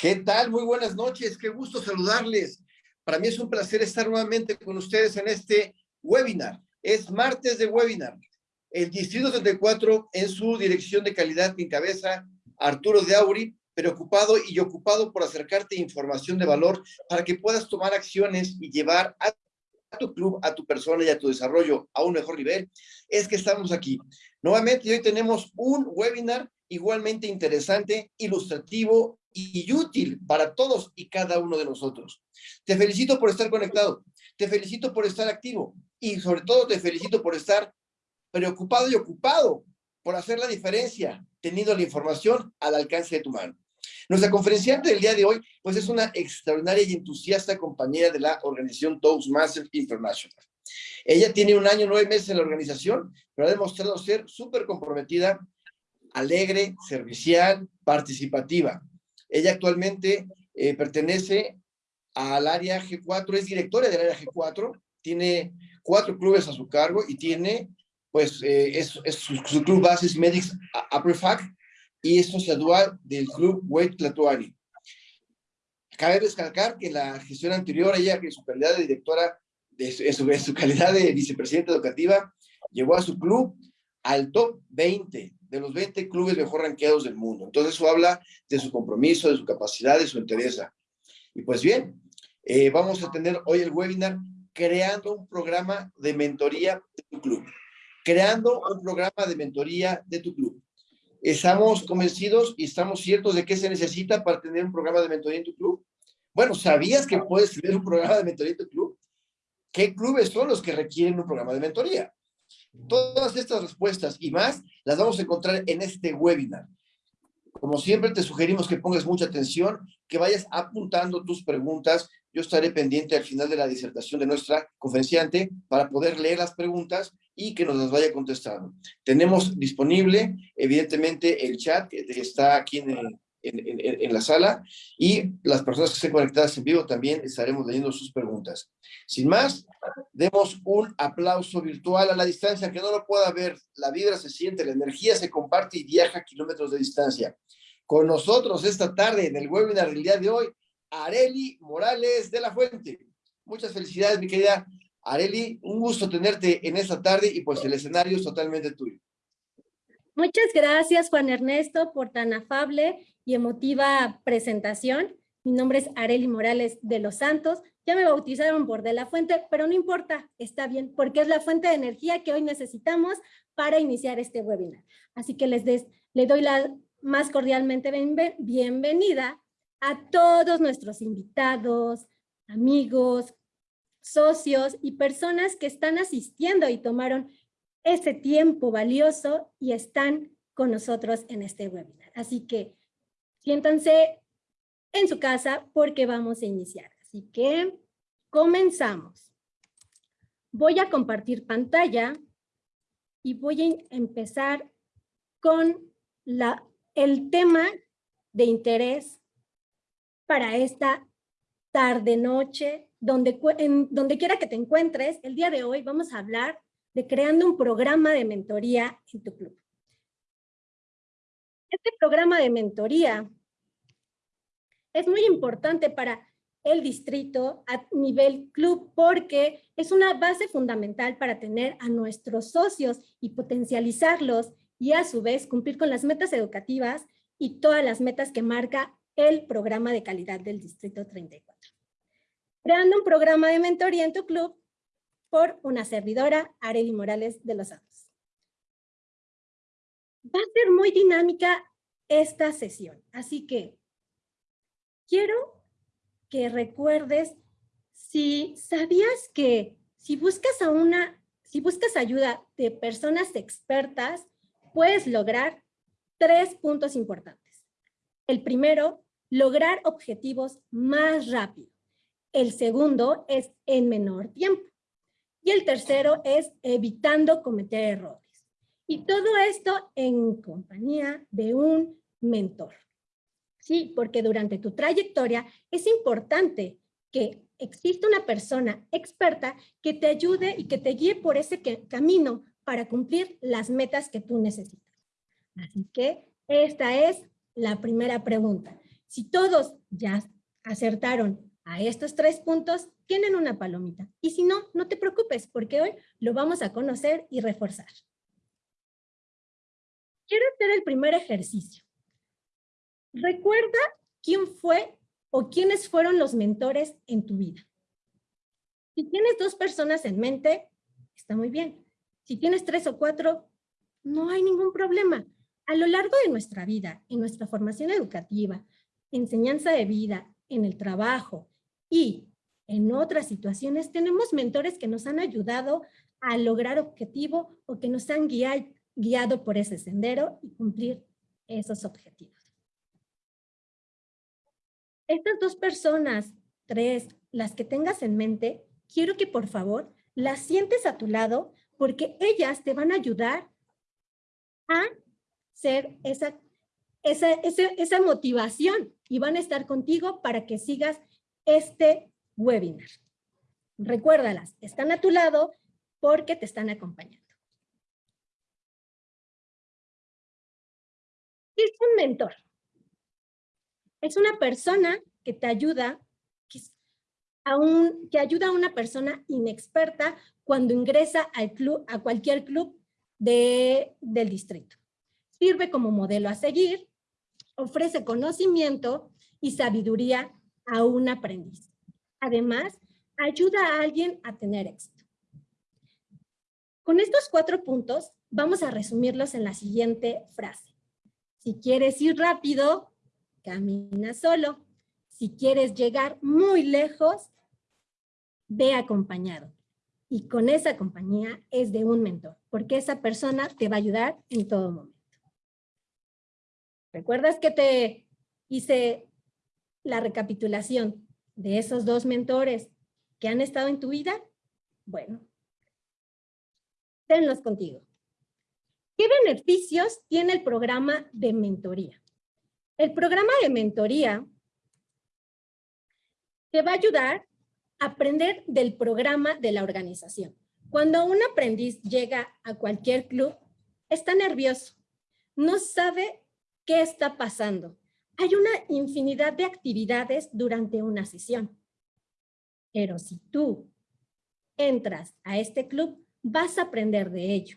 ¿Qué tal? Muy buenas noches, qué gusto saludarles. Para mí es un placer estar nuevamente con ustedes en este webinar. Es martes de webinar. El Distrito 34 en su dirección de calidad que encabeza Arturo de Auri, preocupado y ocupado por acercarte información de valor para que puedas tomar acciones y llevar a tu club, a tu persona y a tu desarrollo a un mejor nivel, es que estamos aquí. Nuevamente hoy tenemos un webinar igualmente interesante, ilustrativo y útil para todos y cada uno de nosotros. Te felicito por estar conectado, te felicito por estar activo y sobre todo te felicito por estar preocupado y ocupado por hacer la diferencia, teniendo la información al alcance de tu mano. Nuestra conferenciante del día de hoy, pues es una extraordinaria y entusiasta compañera de la organización Toastmasters International. Ella tiene un año, nueve meses en la organización, pero ha demostrado ser súper comprometida, alegre, servicial, participativa. Ella actualmente eh, pertenece al área G4, es directora del área G4, tiene cuatro clubes a su cargo y tiene, pues, eh, es, su, club base es Medics Fac y es socia del club Wade Tlatuani. Cabe descargar que en la gestión anterior, ella, que su calidad de directora, de su, su calidad de vicepresidenta educativa, llevó a su club al top 20 de los 20 clubes mejor ranqueados del mundo. Entonces eso habla de su compromiso, de su capacidad, de su interés. Y pues bien, eh, vamos a tener hoy el webinar creando un programa de mentoría de tu club. Creando un programa de mentoría de tu club. ¿Estamos convencidos y estamos ciertos de qué se necesita para tener un programa de mentoría en tu club? Bueno, ¿sabías que puedes tener un programa de mentoría en tu club? ¿Qué clubes son los que requieren un programa de mentoría? Todas estas respuestas y más las vamos a encontrar en este webinar. Como siempre, te sugerimos que pongas mucha atención, que vayas apuntando tus preguntas. Yo estaré pendiente al final de la disertación de nuestra conferenciante para poder leer las preguntas y que nos las vaya contestando. Tenemos disponible, evidentemente, el chat que está aquí en el, en, la sala y las personas que estén conectadas en vivo también estaremos leyendo sus preguntas. Sin más, demos un aplauso virtual a la distancia, que no lo pueda ver, la vibra se siente, la energía se comparte y viaja a kilómetros de distancia. Con nosotros esta tarde en el webinar del día de hoy, Areli Morales de la Fuente. Muchas felicidades, mi querida Areli, un gusto tenerte en esta tarde y pues el escenario es totalmente tuyo. Muchas gracias, Juan Ernesto, por tan afable y emotiva presentación. Mi nombre es Areli Morales de los Santos. Ya me bautizaron por De La Fuente, pero no importa, está bien, porque es la fuente de energía que hoy necesitamos para iniciar este webinar. Así que les, les doy la más cordialmente bienvenida a todos nuestros invitados, amigos, socios y personas que están asistiendo y tomaron ese tiempo valioso y están con nosotros en este webinar. Así que siéntanse en su casa porque vamos a iniciar. Así que comenzamos. Voy a compartir pantalla y voy a empezar con la, el tema de interés para esta tarde-noche, donde, en, donde quiera que te encuentres, el día de hoy vamos a hablar de creando un programa de mentoría en tu club. Este programa de mentoría es muy importante para el distrito a nivel club porque es una base fundamental para tener a nuestros socios y potencializarlos y a su vez cumplir con las metas educativas y todas las metas que marca el programa de calidad del Distrito 34. Creando un programa de mentoría en tu club por una servidora, Areli Morales de los Santos. Va a ser muy dinámica esta sesión, así que quiero que recuerdes si sabías que si buscas a una, si buscas ayuda de personas expertas, puedes lograr tres puntos importantes. El primero, lograr objetivos más rápido. El segundo es en menor tiempo. Y el tercero es evitando cometer errores. Y todo esto en compañía de un mentor. Sí, porque durante tu trayectoria es importante que exista una persona experta que te ayude y que te guíe por ese camino para cumplir las metas que tú necesitas. Así que esta es la primera pregunta. Si todos ya acertaron a estos tres puntos, tienen una palomita. Y si no, no te preocupes, porque hoy lo vamos a conocer y reforzar. Quiero hacer el primer ejercicio. Recuerda quién fue o quiénes fueron los mentores en tu vida. Si tienes dos personas en mente, está muy bien. Si tienes tres o cuatro, no hay ningún problema. A lo largo de nuestra vida, en nuestra formación educativa, enseñanza de vida, en el trabajo y en otras situaciones, tenemos mentores que nos han ayudado a lograr objetivo o que nos han guiado por ese sendero y cumplir esos objetivos. Estas dos personas, tres, las que tengas en mente, quiero que por favor las sientes a tu lado porque ellas te van a ayudar a ser esa, esa, esa, motivación y van a estar contigo para que sigas este webinar. Recuérdalas, están a tu lado porque te están acompañando. Es un mentor? Es una persona que te ayuda, a un, que ayuda a una persona inexperta cuando ingresa al club, a cualquier club de, del distrito. Sirve como modelo a seguir, ofrece conocimiento y sabiduría a un aprendiz. Además, ayuda a alguien a tener éxito. Con estos cuatro puntos, vamos a resumirlos en la siguiente frase. Si quieres ir rápido, camina solo. Si quieres llegar muy lejos, ve acompañado. Y con esa compañía es de un mentor, porque esa persona te va a ayudar en todo momento. ¿Recuerdas que te hice la recapitulación de esos dos mentores que han estado en tu vida? Bueno, tenlos contigo. ¿Qué beneficios tiene el programa de mentoría? El programa de mentoría te va a ayudar a aprender del programa de la organización. Cuando un aprendiz llega a cualquier club, está nervioso, no sabe qué está pasando. Hay una infinidad de actividades durante una sesión. Pero si tú entras a este club, vas a aprender de ello.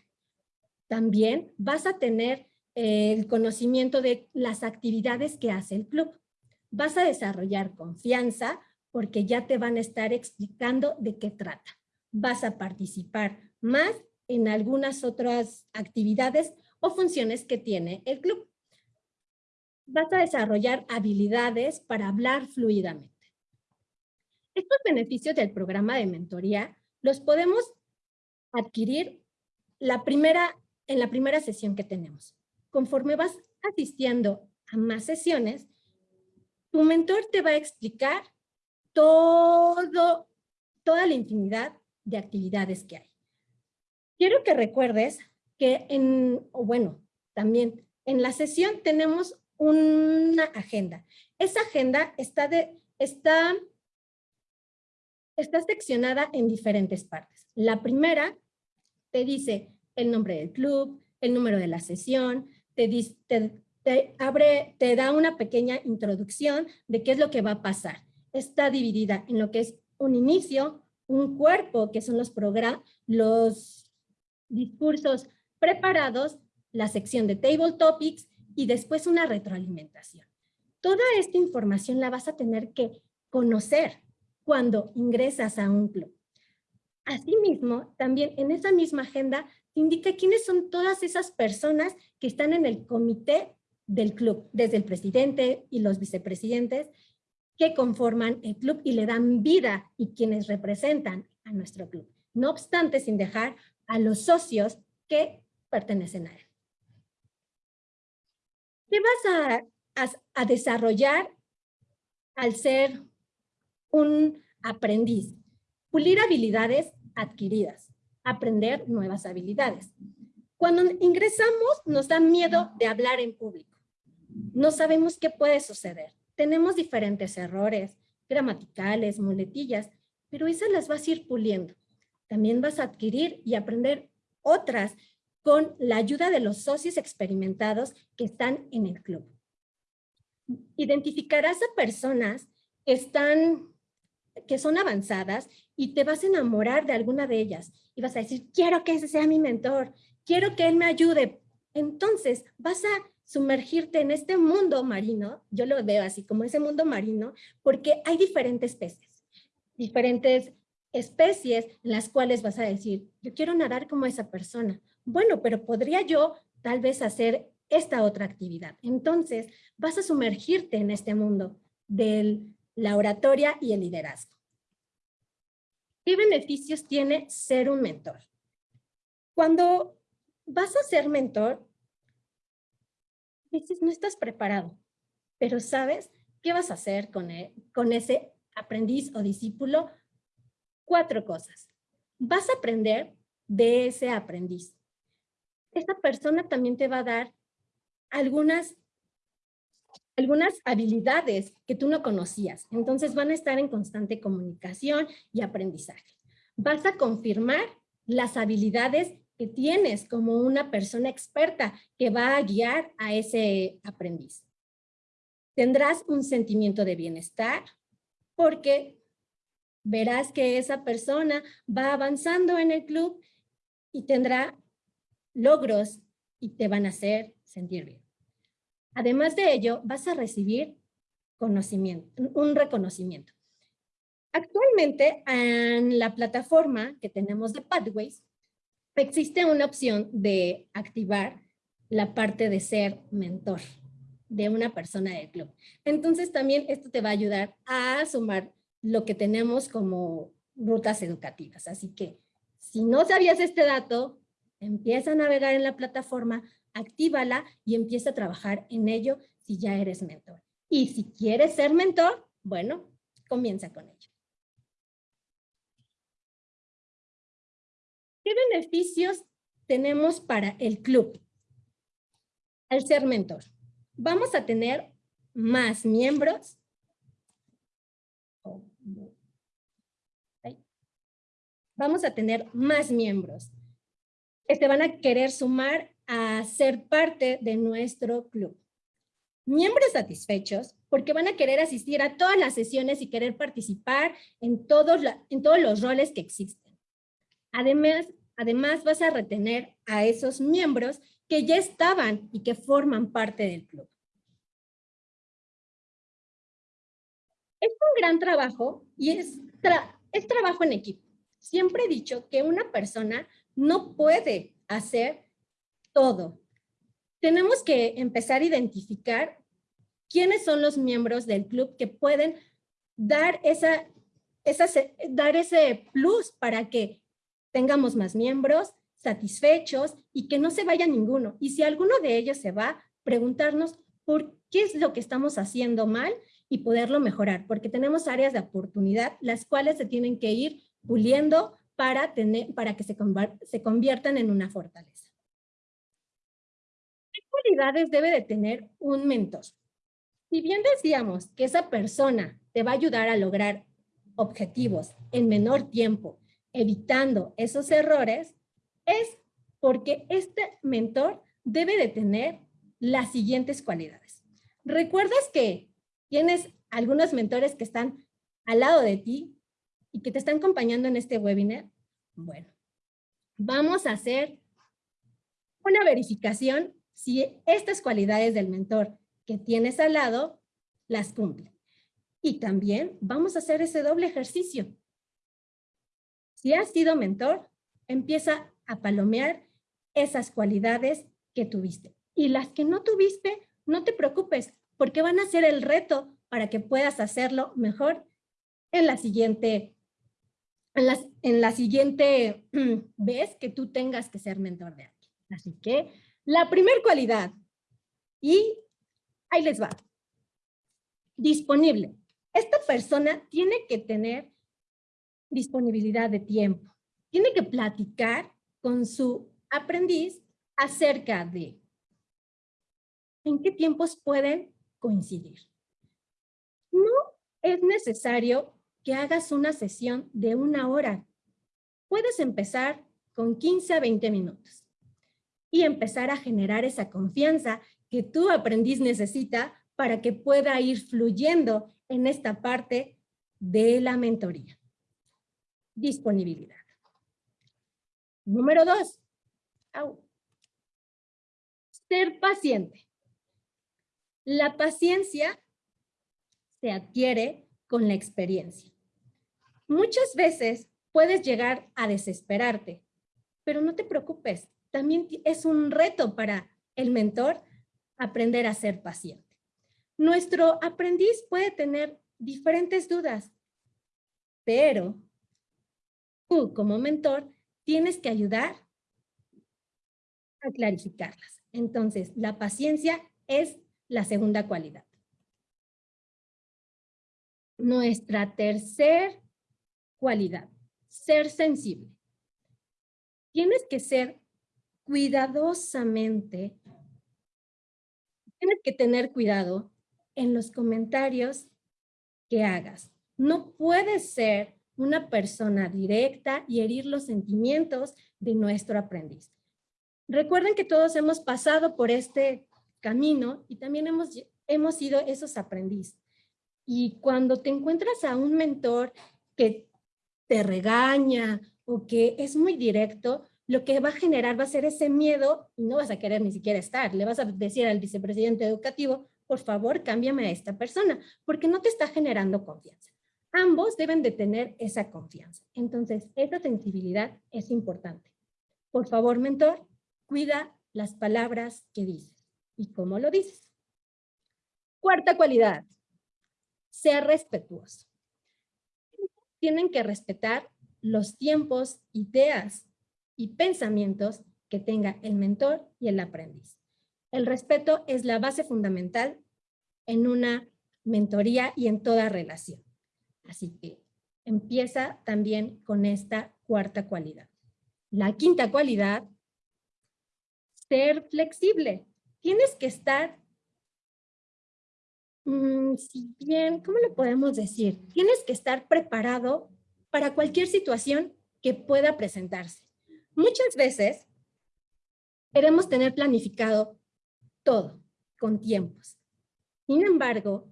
También vas a tener el conocimiento de las actividades que hace el club. Vas a desarrollar confianza porque ya te van a estar explicando de qué trata. Vas a participar más en algunas otras actividades o funciones que tiene el club. Vas a desarrollar habilidades para hablar fluidamente. Estos beneficios del programa de mentoría los podemos adquirir la primera, en la primera sesión que tenemos conforme vas asistiendo a más sesiones, tu mentor te va a explicar todo, toda la infinidad de actividades que hay. Quiero que recuerdes que en, bueno, también en la sesión tenemos una agenda. Esa agenda está, de, está, está seccionada en diferentes partes. La primera te dice el nombre del club, el número de la sesión, te, abre, te da una pequeña introducción de qué es lo que va a pasar. Está dividida en lo que es un inicio, un cuerpo, que son los, los discursos preparados, la sección de Table Topics y después una retroalimentación. Toda esta información la vas a tener que conocer cuando ingresas a un club. Asimismo, también en esa misma agenda indica quiénes son todas esas personas que están en el comité del club, desde el presidente y los vicepresidentes que conforman el club y le dan vida y quienes representan a nuestro club. No obstante, sin dejar a los socios que pertenecen a él. ¿Qué vas a, a desarrollar al ser un aprendiz? Pulir habilidades adquiridas aprender nuevas habilidades. Cuando ingresamos nos da miedo de hablar en público. No sabemos qué puede suceder. Tenemos diferentes errores, gramaticales, muletillas, pero esas las vas a ir puliendo. También vas a adquirir y aprender otras con la ayuda de los socios experimentados que están en el club. identificarás a personas que están, que son avanzadas y te vas a enamorar de alguna de ellas y vas a decir, quiero que ese sea mi mentor, quiero que él me ayude. Entonces vas a sumergirte en este mundo marino, yo lo veo así como ese mundo marino, porque hay diferentes peces, diferentes especies en las cuales vas a decir, yo quiero nadar como esa persona. Bueno, pero podría yo tal vez hacer esta otra actividad. Entonces, vas a sumergirte en este mundo de la oratoria y el liderazgo. ¿Qué beneficios tiene ser un mentor? Cuando vas a ser mentor, dices, no estás preparado, pero sabes qué vas a hacer con, e, con ese aprendiz o discípulo. Cuatro cosas. Vas a aprender de ese aprendiz. Esta persona también te va a dar algunas, algunas habilidades que tú no conocías. Entonces van a estar en constante comunicación y aprendizaje. Vas a confirmar las habilidades que tienes como una persona experta que va a guiar a ese aprendiz. Tendrás un sentimiento de bienestar porque verás que esa persona va avanzando en el club y tendrá logros y te van a hacer sentir bien. Además de ello, vas a recibir conocimiento, un reconocimiento. Actualmente, en la plataforma que tenemos de Pathways, existe una opción de activar la parte de ser mentor de una persona del club. Entonces también esto te va a ayudar a sumar lo que tenemos como rutas educativas. Así que si no sabías este dato, empieza a navegar en la plataforma, actívala y empieza a trabajar en ello si ya eres mentor. Y si quieres ser mentor, bueno, comienza con ello. ¿Qué beneficios tenemos para el club al ser mentor? Vamos a tener más miembros. Vamos a tener más miembros que se van a querer sumar ser parte de nuestro club. Miembros satisfechos porque van a querer asistir a todas las sesiones y querer participar en todos, los roles que existen. Además, además vas a retener a esos miembros que ya estaban y que forman parte del club. Es un gran trabajo y es trabajo en equipo. Siempre he dicho que una persona no puede hacer todo. Tenemos que empezar a identificar quiénes son los miembros del club que pueden dar, esa, esa, dar ese plus para que tengamos más miembros satisfechos y que no se vaya ninguno. Y si alguno de ellos se va, preguntarnos por qué es lo que estamos haciendo mal y poderlo mejorar, porque tenemos áreas de oportunidad las cuales se tienen que ir puliendo para, tener, para que se, se conviertan en una fortaleza cualidades debe de tener un mentor? Si bien decíamos que esa persona te va a ayudar a lograr objetivos en menor tiempo, evitando esos errores, es porque este mentor debe de tener las siguientes cualidades. ¿Recuerdas que tienes algunos mentores que están al lado de ti y que te están acompañando en este webinar? Bueno, vamos a hacer una verificación si estas cualidades del mentor que tienes al lado las cumple. Y también vamos a hacer ese doble ejercicio. Si has sido mentor, empieza a palomear esas cualidades que tuviste. Y las que no tuviste, no te preocupes, porque van a ser el reto para que puedas hacerlo mejor en la siguiente, en, en la siguiente vez que tú tengas que ser mentor de alguien. Así que la primera cualidad, y ahí les va, disponible. Esta persona tiene que tener disponibilidad de tiempo. Tiene que platicar con su aprendiz acerca de en qué tiempos pueden coincidir. No es necesario que hagas una sesión de una hora. Puedes empezar con 15 a 20 minutos y empezar a generar esa confianza que tu aprendiz necesita para que pueda ir fluyendo en esta parte de la mentoría. Disponibilidad. Número dos. Ser paciente. La paciencia se adquiere con la experiencia. Muchas veces puedes llegar a desesperarte, pero no te preocupes. También es un reto para el mentor aprender a ser paciente. Nuestro aprendiz puede tener diferentes dudas, pero tú como mentor tienes que ayudar a clarificarlas. Entonces, la paciencia es la segunda cualidad. Nuestra tercera cualidad, ser sensible. Tienes que ser cuidadosamente, tienes que tener cuidado en los comentarios que hagas. No puedes ser una persona directa y herir los sentimientos de nuestro aprendiz. Recuerden que todos hemos pasado por este camino y también hemos, hemos sido esos aprendices. Y cuando te encuentras a un mentor que te regaña o que es muy directo, lo que va a generar va a ser ese miedo y no vas a querer ni siquiera estar. Le vas a decir al vicepresidente educativo, por favor, cámbiame a esta persona, porque no te está generando confianza. Ambos deben de tener esa confianza. Entonces, esa sensibilidad es importante. Por favor, mentor, cuida las palabras que dices y cómo lo dices. Cuarta cualidad, ser respetuoso. Tienen que respetar los tiempos, ideas y pensamientos que tenga el mentor y el aprendiz. El respeto es la base fundamental en una mentoría y en toda relación. Así que empieza también con esta cuarta cualidad. La quinta cualidad, ser flexible. Tienes que estar, mm, si bien, ¿cómo lo podemos decir? Tienes que estar preparado para cualquier situación que pueda presentarse. Muchas veces queremos tener planificado todo con tiempos. Sin embargo,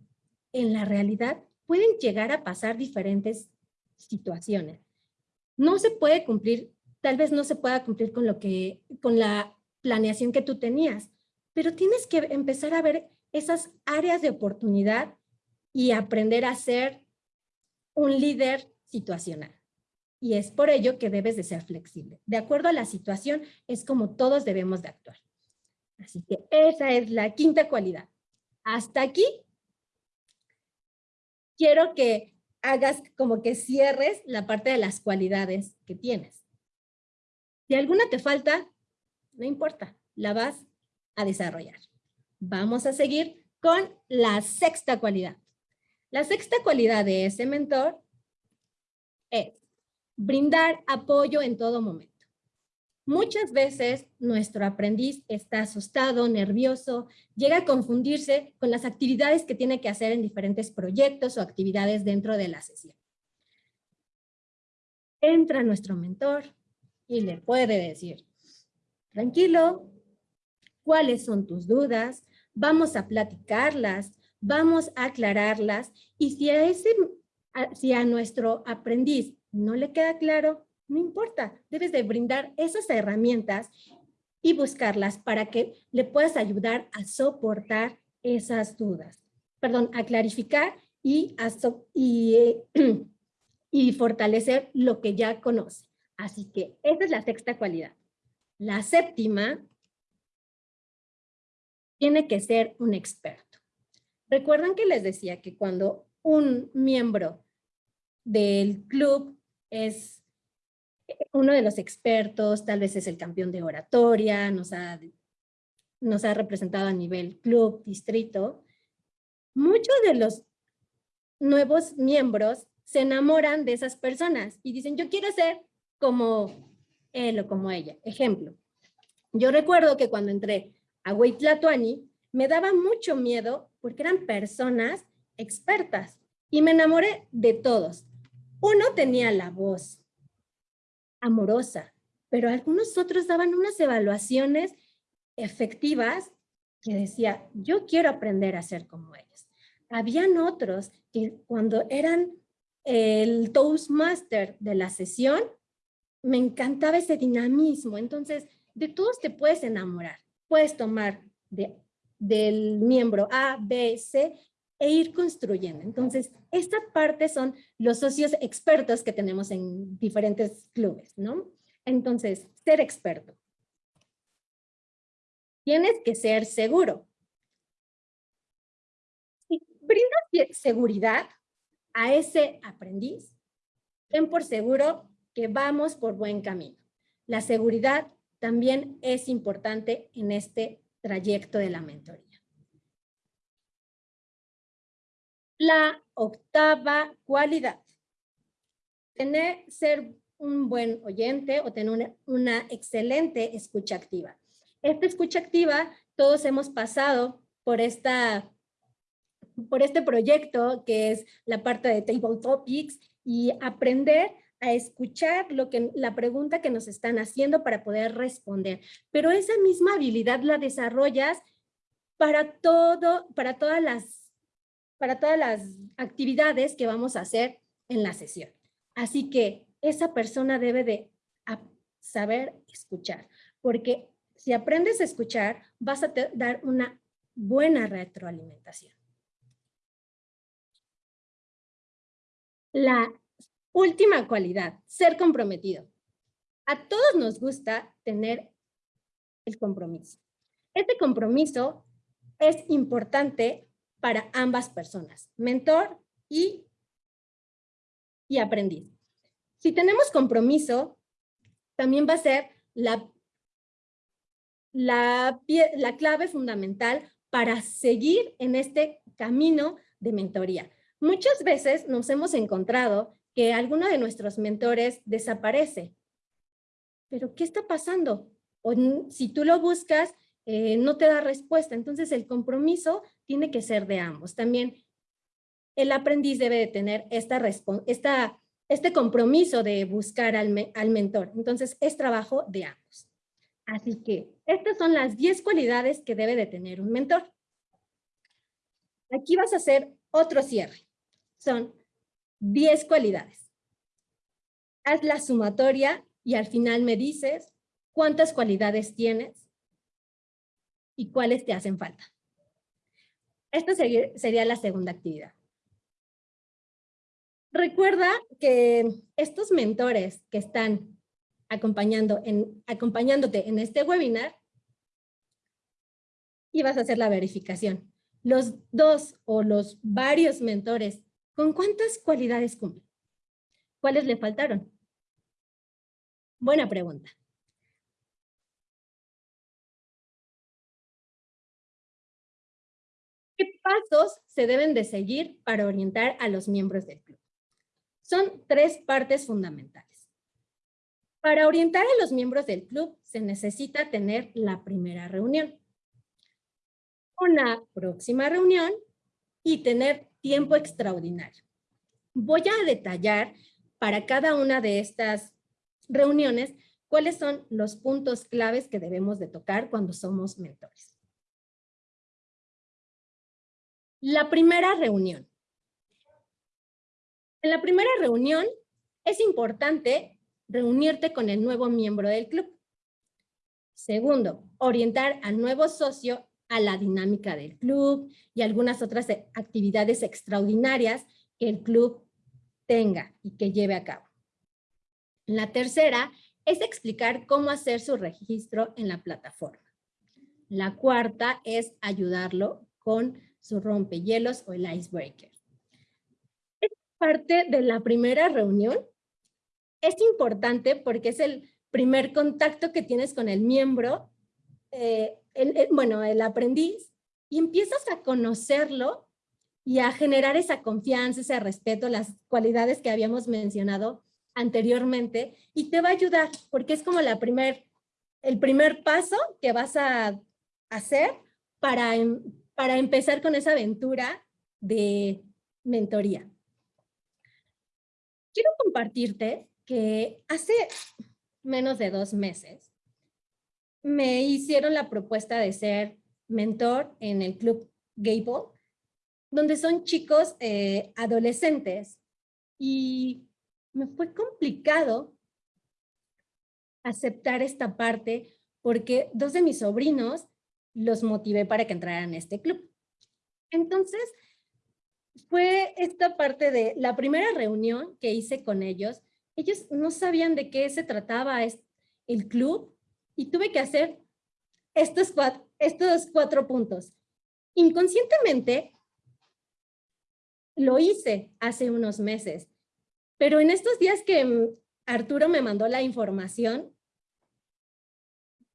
en la realidad pueden llegar a pasar diferentes situaciones. No se puede cumplir, tal vez no se pueda cumplir con, lo que, con la planeación que tú tenías, pero tienes que empezar a ver esas áreas de oportunidad y aprender a ser un líder situacional. Y es por ello que debes de ser flexible. De acuerdo a la situación, es como todos debemos de actuar. Así que esa es la quinta cualidad. Hasta aquí, quiero que hagas como que cierres la parte de las cualidades que tienes. Si alguna te falta, no importa, la vas a desarrollar. Vamos a seguir con la sexta cualidad. La sexta cualidad de ese mentor es brindar apoyo en todo momento. Muchas veces nuestro aprendiz está asustado, nervioso, llega a confundirse con las actividades que tiene que hacer en diferentes proyectos o actividades dentro de la sesión. Entra nuestro mentor y le puede decir, tranquilo, ¿cuáles son tus dudas? Vamos a platicarlas, vamos a aclararlas y si a, ese, si a nuestro aprendiz no le queda claro, no importa, debes de brindar esas herramientas y buscarlas para que le puedas ayudar a soportar esas dudas. Perdón, a clarificar y, y, y fortalecer lo que ya conoce. Así que esa es la sexta cualidad. La séptima tiene que ser un experto. Recuerdan que les decía que cuando un miembro del club es uno de los expertos, tal vez es el campeón de oratoria, nos ha, nos ha representado a nivel club, distrito. Muchos de los nuevos miembros se enamoran de esas personas y dicen, yo quiero ser como él o como ella. Ejemplo, yo recuerdo que cuando entré a Huitlatuani, me daba mucho miedo porque eran personas expertas y me enamoré de todos. Uno tenía la voz amorosa, pero algunos otros daban unas evaluaciones efectivas que decía, yo quiero aprender a ser como ellos. Habían otros que cuando eran el Toastmaster de la sesión, me encantaba ese dinamismo. Entonces, de todos te puedes enamorar. Puedes tomar de, del miembro A, B, C e ir construyendo. Entonces, esta parte son los socios expertos que tenemos en diferentes clubes, ¿no? Entonces, ser experto. Tienes que ser seguro. Si brindas seguridad a ese aprendiz, ten por seguro que vamos por buen camino. La seguridad también es importante en este trayecto de la mentoría. La octava cualidad. Tener, ser un buen oyente o tener una, una excelente escucha activa. Esta escucha activa, todos hemos pasado por esta por este proyecto que es la parte de Table Topics y aprender a escuchar lo que, la pregunta que nos están haciendo para poder responder. Pero esa misma habilidad la desarrollas para, todo, para, todas las, para todas las actividades que vamos a hacer en la sesión. Así que esa persona debe de saber escuchar, porque si aprendes a escuchar, vas a dar una buena retroalimentación. La última cualidad, ser comprometido. A todos nos gusta tener el compromiso. Este compromiso es importante para ambas personas, mentor y, y aprendiz. Si tenemos compromiso, también va a ser la, la, la clave fundamental para seguir en este camino de mentoría. Muchas veces nos hemos encontrado que alguno de nuestros mentores desaparece. ¿Pero qué está pasando? Si tú lo buscas, eh, no te da respuesta. Entonces el compromiso tiene que ser de ambos. También el aprendiz debe de tener esta, esta, este compromiso de buscar al, al mentor. Entonces es trabajo de ambos. Así que estas son las 10 cualidades que debe de tener un mentor. Aquí vas a hacer otro cierre son 10 cualidades. Haz la sumatoria y al final me dices cuántas cualidades tienes y cuáles te hacen falta. Esta sería la segunda actividad. Recuerda que estos mentores que están acompañando en, acompañándote en este webinar, y vas a hacer la verificación. Los dos o los varios mentores ¿Con cuántas cualidades cumple? ¿Cuáles le faltaron? Buena pregunta. Pasos se deben de seguir para orientar a los miembros del club? Son tres partes fundamentales. Para orientar a los miembros del club se necesita tener la primera reunión, una próxima reunión y tener tiempo extraordinario. Voy a detallar para cada una de estas reuniones cuáles son los puntos claves que debemos de tocar cuando somos mentores. La primera reunión. En la primera reunión es importante reunirte con el nuevo miembro del club. Segundo, orientar al nuevo socio a la dinámica del club y algunas otras actividades extraordinarias que el club tenga y que lleve a cabo. La tercera es explicar cómo hacer su registro en la plataforma. La cuarta es ayudarlo con su rompehielos o el icebreaker. Esta parte de la primera reunión es importante porque es el primer contacto que tienes con el miembro eh, bueno, el aprendiz, y empiezas a conocerlo y a generar esa confianza, ese respeto, las cualidades que habíamos mencionado anteriormente, y te va a ayudar, porque es como la primer, el primer paso que vas a hacer para, em, para empezar con esa aventura de mentoría. Quiero compartirte que hace menos de dos meses me hicieron la propuesta de ser mentor en el club Gable, donde son chicos eh, adolescentes. Y me fue complicado aceptar esta parte porque dos de mis sobrinos los motivé para que entraran a este club. Entonces, fue esta parte de la primera reunión que hice con ellos. Ellos no sabían de qué se trataba el club y tuve que hacer estos cuatro, estos cuatro puntos. Inconscientemente, lo hice hace unos meses, pero en estos días que Arturo me mandó la información,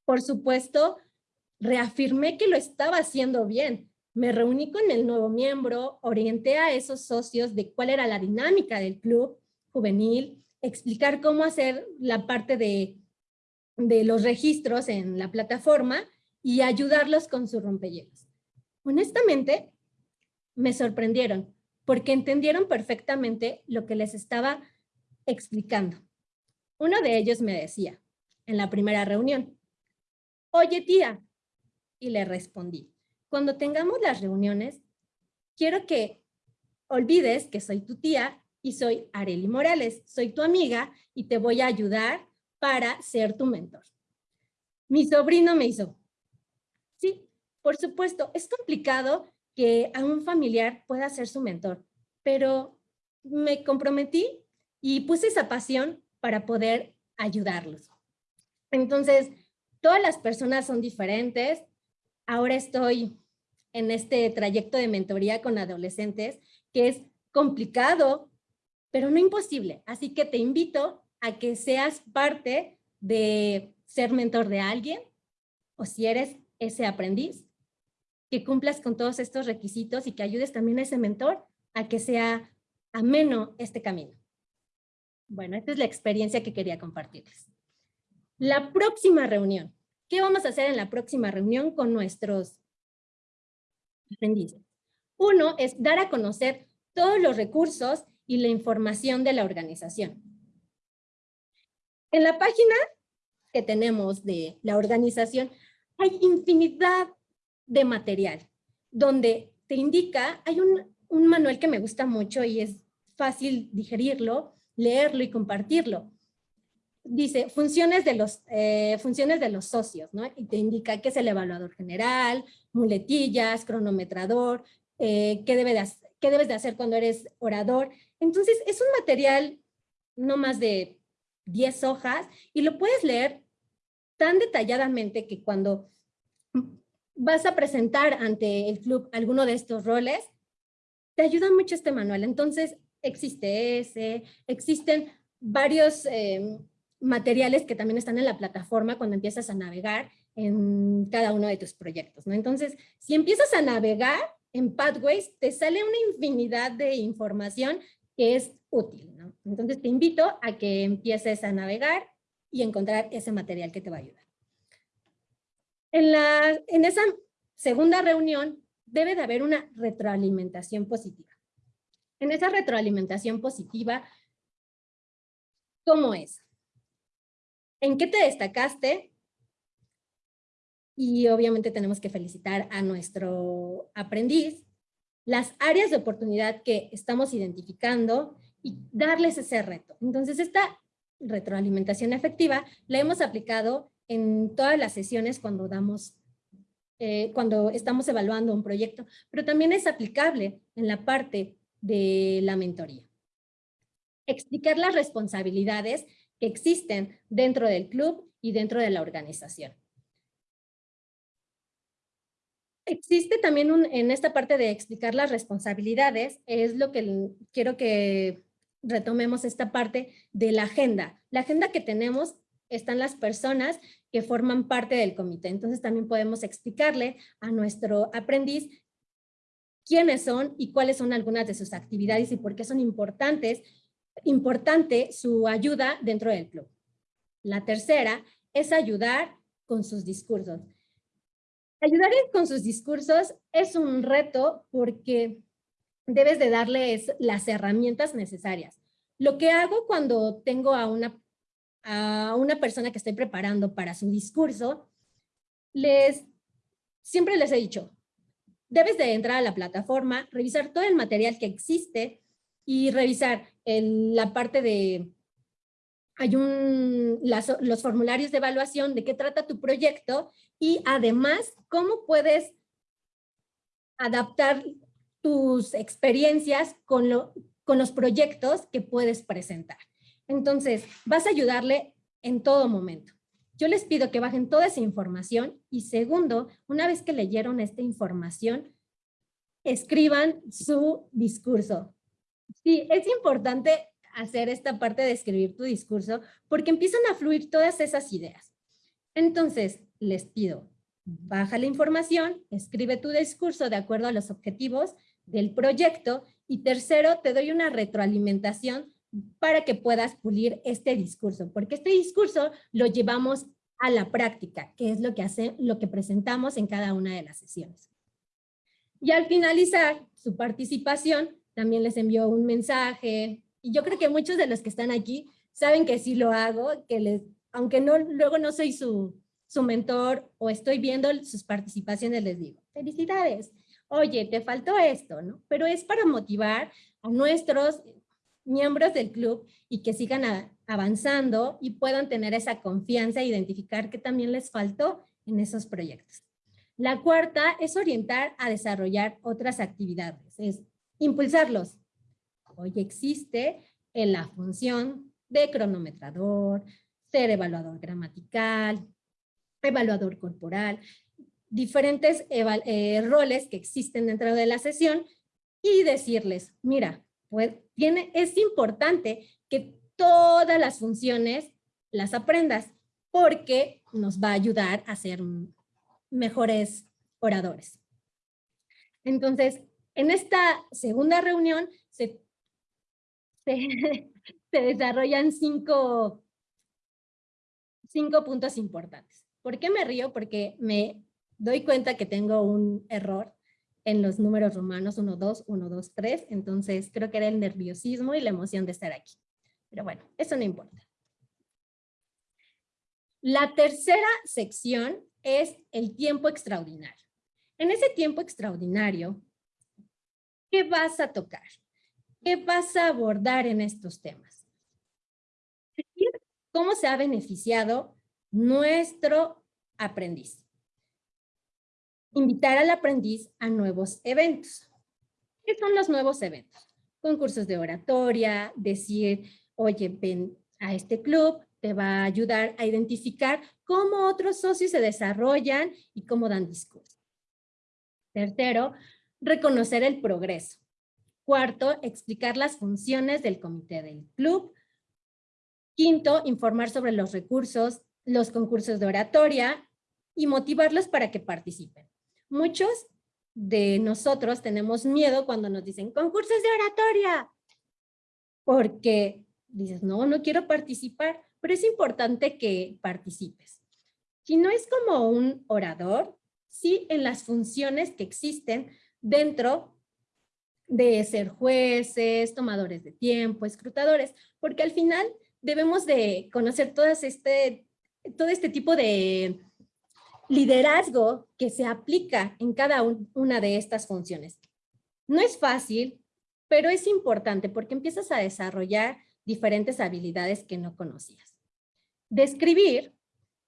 por supuesto, reafirmé que lo estaba haciendo bien. Me reuní con el nuevo miembro, orienté a esos socios de cuál era la dinámica del club juvenil, explicar cómo hacer la parte de, de los registros en la plataforma y ayudarlos con su rompehielos. Honestamente, me sorprendieron porque entendieron perfectamente lo que les estaba explicando. Uno de ellos me decía en la primera reunión, oye tía, y le respondí, cuando tengamos las reuniones, quiero que olvides que soy tu tía y soy Areli Morales, soy tu amiga y te voy a ayudar para ser tu mentor. Mi sobrino me hizo, sí, por supuesto, es complicado que a un familiar pueda ser su mentor, pero me comprometí y puse esa pasión para poder ayudarlos. Entonces, todas las personas son diferentes, ahora estoy en este trayecto de mentoría con adolescentes, que es complicado, pero no imposible. Así que te invito a que seas parte de ser mentor de alguien, o si eres ese aprendiz, que cumplas con todos estos requisitos y que ayudes también a ese mentor a que sea ameno este camino. Bueno, esta es la experiencia que quería compartirles. La próxima reunión. ¿Qué vamos a hacer en la próxima reunión con nuestros aprendices? Uno es dar a conocer todos los recursos y la información de la organización. En la página que tenemos de la organización hay infinidad de material donde te indica, hay un, un manual que me gusta mucho y es fácil digerirlo, leerlo y compartirlo dice funciones de los, eh, funciones de los socios, ¿no? Y te indica qué es el evaluador general, muletillas, cronometrador, eh, qué, debe de, qué debes de hacer cuando eres orador. Entonces, es un material no más de 10 hojas y lo puedes leer tan detalladamente que cuando vas a presentar ante el club alguno de estos roles, te ayuda mucho este manual. Entonces, existe ese, existen varios eh, materiales que también están en la plataforma cuando empiezas a navegar en cada uno de tus proyectos. ¿no? Entonces, si empiezas a navegar en Pathways, te sale una infinidad de información que es útil. ¿no? Entonces, te invito a que empieces a navegar y encontrar ese material que te va a ayudar. En, la, en esa segunda reunión debe de haber una retroalimentación positiva. En esa retroalimentación positiva, ¿cómo es? ¿En qué te destacaste? Y obviamente tenemos que felicitar a nuestro aprendiz, las áreas de oportunidad que estamos identificando y darles ese reto. Entonces esta retroalimentación efectiva la hemos aplicado en todas las sesiones cuando damos eh, cuando estamos evaluando un proyecto, pero también es aplicable en la parte de la mentoría. Explicar las responsabilidades que existen dentro del club y dentro de la organización. Existe también en esta parte de explicar las responsabilidades, es lo que quiero que retomemos esta parte de la agenda. La agenda que tenemos están las personas que forman parte del comité. Entonces también podemos explicarle a nuestro aprendiz quiénes son y cuáles son algunas de sus actividades y por qué son importantes importante su ayuda dentro del club. La tercera es ayudar con sus discursos. Ayudar con sus discursos es un reto porque debes de darles las herramientas necesarias. Lo que hago cuando tengo a una, a una persona que estoy preparando para su discurso, les siempre les he dicho, debes de entrar a la plataforma, revisar todo el material que existe y revisar la parte de, hay los formularios de evaluación de qué trata tu proyecto y además cómo puedes adaptar tus experiencias con, con los proyectos que puedes presentar. Entonces, vas a ayudarle en todo momento. Yo les pido que bajen toda esa información y segundo, una vez que leyeron esta información, escriban su discurso. Sí, es importante hacer esta parte de escribir tu discurso porque empiezan a fluir todas esas ideas. Entonces, les pido, baja la información, escribe tu discurso de acuerdo a los objetivos del proyecto y tercero, te doy una retroalimentación para que puedas pulir este discurso, porque este discurso lo llevamos a la práctica, que es lo que, hace, lo que presentamos en cada una de las sesiones. Y al finalizar su participación, también les envió un mensaje, y yo creo que muchos de los que están aquí saben que sí lo hago, que les, aunque no, luego no soy su, su mentor o estoy viendo sus participaciones, les digo, felicidades, oye, te faltó esto, ¿no? Pero es para motivar a nuestros miembros del club y que sigan avanzando y puedan tener esa confianza e identificar qué también les faltó en esos proyectos. La cuarta es orientar a desarrollar otras actividades, es impulsarlos. Hoy existe en la función de cronometrador, ser evaluador gramatical, evaluador corporal, diferentes eh, roles que existen dentro de la sesión y decirles, mira, pues, tiene, es importante que todas las funciones las aprendas porque nos va a ayudar a ser mejores oradores. Entonces, en esta segunda reunión se, se, desarrollan cinco, cinco puntos importantes. ¿Por qué me río? Porque me doy cuenta que tengo un error en los números romanos 1, 2, 1, 2, 3. Entonces creo que era el nerviosismo y la emoción de estar aquí. Pero bueno, eso no importa. La tercera sección es el tiempo extraordinario. En ese tiempo extraordinario, ¿qué vas a tocar? ¿Qué vas a abordar en estos temas? ¿Cómo se ha beneficiado nuestro aprendiz? invitar al aprendiz a nuevos eventos. ¿Qué son los nuevos eventos? Concursos de oratoria, decir, oye, ven a este club, te va a ayudar a identificar cómo otros socios se desarrollan y cómo dan discurso. Tercero, reconocer el progreso. Cuarto, explicar las funciones del comité del club. Quinto, informar sobre los recursos, los concursos de oratoria y motivarlos para que participen. Muchos de nosotros tenemos miedo cuando nos dicen concursos de oratoria, porque dices, no, no quiero participar, pero es importante que participes. Si no es como un orador, sí en las funciones que existen dentro de ser jueces, tomadores de tiempo, escrutadores, porque al final debemos de conocer todas este, todo este tipo de liderazgo que se aplica en cada una de estas funciones. No es fácil, pero es importante porque empiezas a desarrollar diferentes habilidades que no conocías. Describir,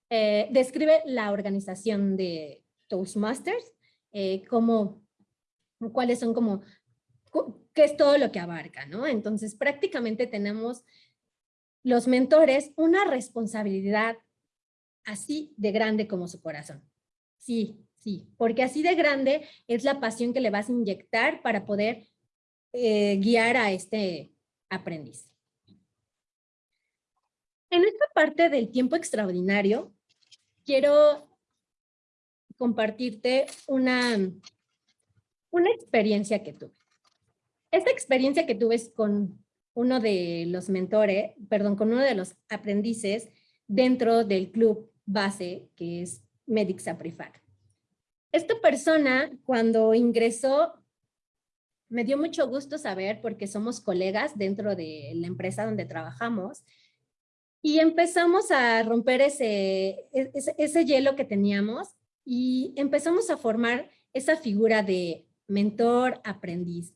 eh, describe la organización de Toastmasters, eh, como, cuáles son como, qué es todo lo que abarca, ¿no? Entonces prácticamente tenemos los mentores una responsabilidad así de grande como su corazón. Sí, sí, porque así de grande es la pasión que le vas a inyectar para poder eh, guiar a este aprendiz. En esta parte del tiempo extraordinario, quiero compartirte una, una experiencia que tuve. Esta experiencia que tuve es con uno de los mentores, perdón, con uno de los aprendices dentro del club base que es Medics Aprifac. Esta persona cuando ingresó me dio mucho gusto saber porque somos colegas dentro de la empresa donde trabajamos y empezamos a romper ese, ese, ese hielo que teníamos y empezamos a formar esa figura de mentor, aprendiz.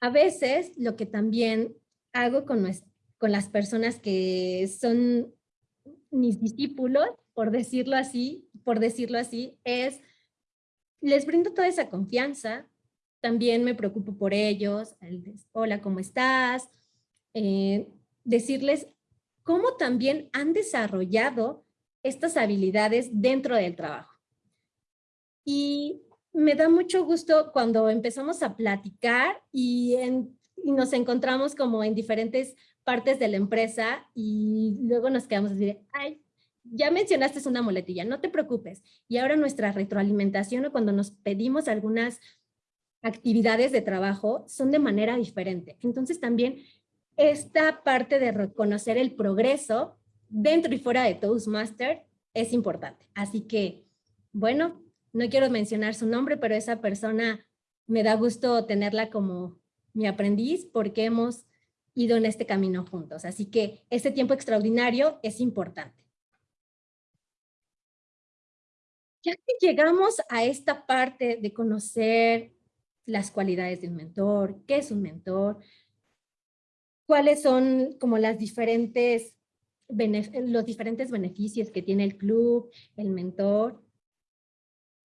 A veces lo que también hago con, con las personas que son mis discípulos, por decirlo así, por decirlo así, es les brindo toda esa confianza, también me preocupo por ellos, hola, ¿cómo estás? Eh, decirles cómo también han desarrollado estas habilidades dentro del trabajo. Y me da mucho gusto cuando empezamos a platicar y, nos encontramos como en diferentes partes de la empresa y luego nos quedamos a decir, ay, ya mencionaste una muletilla, no te preocupes. Y ahora nuestra retroalimentación o cuando nos pedimos algunas actividades de trabajo son de manera diferente. Entonces también esta parte de reconocer el progreso dentro y fuera de Toastmaster es importante. Así que, bueno, no quiero mencionar su nombre, pero esa persona me da gusto tenerla como mi aprendiz porque hemos ido en este camino juntos. Así que este tiempo extraordinario es importante. Ya que llegamos a esta parte de conocer las cualidades de un mentor, qué es un mentor, cuáles son como las diferentes los diferentes beneficios que tiene el club, el mentor.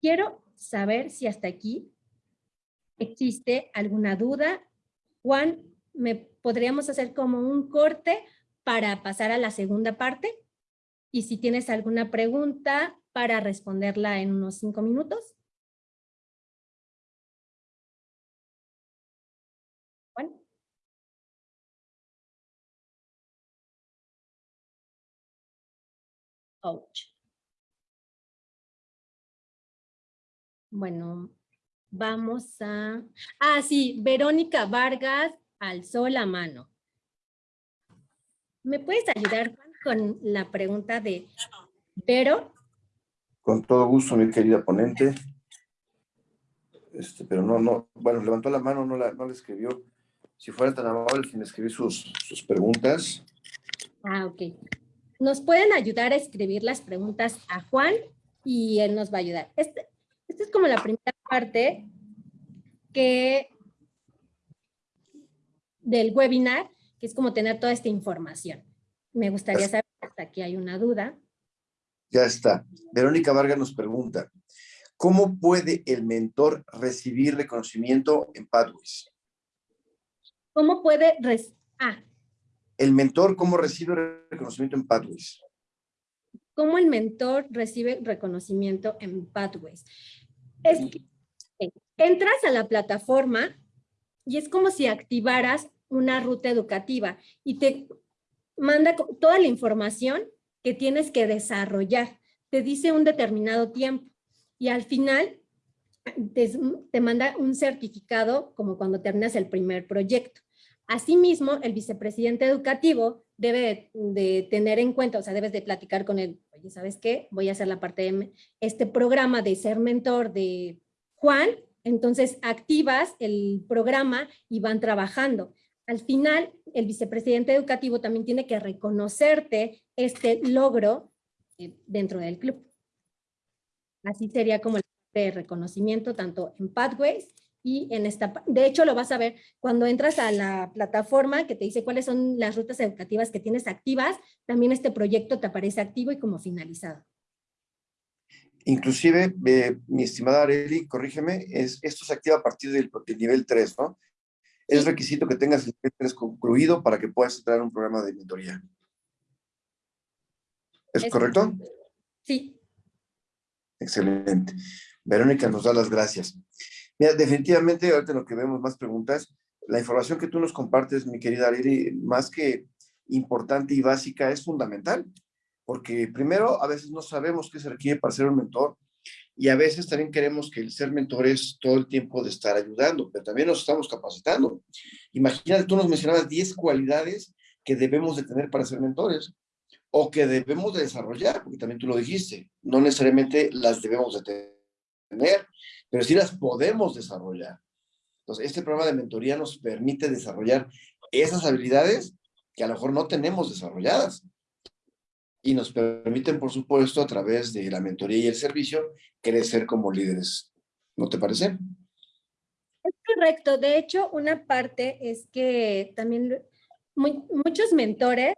Quiero saber si hasta aquí existe alguna duda. Juan, ¿me podríamos hacer como un corte para pasar a la segunda parte? Y si tienes alguna pregunta para responderla en unos cinco minutos. Bueno, vamos a... Ah, sí, Verónica Vargas alzó la mano. ¿Me puedes ayudar con la pregunta de Vero? Con todo gusto, mi querida ponente. Este, pero no, no, bueno, levantó la mano, no la, no la escribió. Si fuera tan amable sin escribir sus, sus preguntas. Ah, ok nos pueden ayudar a escribir las preguntas a Juan y él nos va a ayudar. Este, esta es como la primera parte que del webinar, que es como tener toda esta información. Me gustaría saber hasta aquí hay una duda. Ya está. Verónica Vargas nos pregunta, ¿cómo puede el mentor recibir reconocimiento en Pathways? ¿Cómo puede... Ah, el mentor, ¿cómo recibe reconocimiento en Pathways? ¿Cómo el mentor recibe reconocimiento en Pathways? Es que entras a la plataforma y es como si activaras una ruta educativa y te manda toda la información que tienes que desarrollar. Te dice un determinado tiempo y al final te, te manda un certificado como cuando terminas el primer proyecto. Asimismo, el vicepresidente educativo debe de, tener en cuenta, o sea, debes de platicar con él, oye, ¿sabes qué? Voy a hacer la parte de este programa de ser mentor de Juan, entonces activas el programa y van trabajando. Al final, el vicepresidente educativo también tiene que reconocerte este logro eh, dentro del club. Así sería como el reconocimiento tanto en Pathways y en esta, de hecho lo vas a ver cuando entras a la plataforma que te dice cuáles son las rutas educativas que tienes activas, también este proyecto te aparece activo y como finalizado. Inclusive, eh, mi estimada Areli, corrígeme, es, esto se activa a partir del, nivel 3, ¿no? Es requisito que tengas el nivel 3 concluido para que puedas entrar a un programa de mentoría. ¿Es, correcto? Sí. Excelente. Verónica nos da las gracias. Mira, definitivamente, ahorita lo que vemos más preguntas, la información que tú nos compartes, mi querida Ariri, más que importante y básica, es fundamental. Porque primero, a veces no sabemos qué se requiere para ser un mentor y a veces también queremos que el ser mentor es todo el tiempo de estar ayudando, pero también nos estamos capacitando. Imagínate, tú nos mencionabas 10 cualidades que debemos de tener para ser mentores o que debemos de desarrollar, porque también tú lo dijiste, no necesariamente las debemos de tener, pero sí las podemos desarrollar. Entonces, este programa de mentoría nos permite desarrollar esas habilidades que a lo mejor no tenemos desarrolladas. y nos permiten, por supuesto, a través de la mentoría y el servicio, crecer como líderes. ¿No te parece? Es correcto. De hecho, una parte es que también muchos mentores,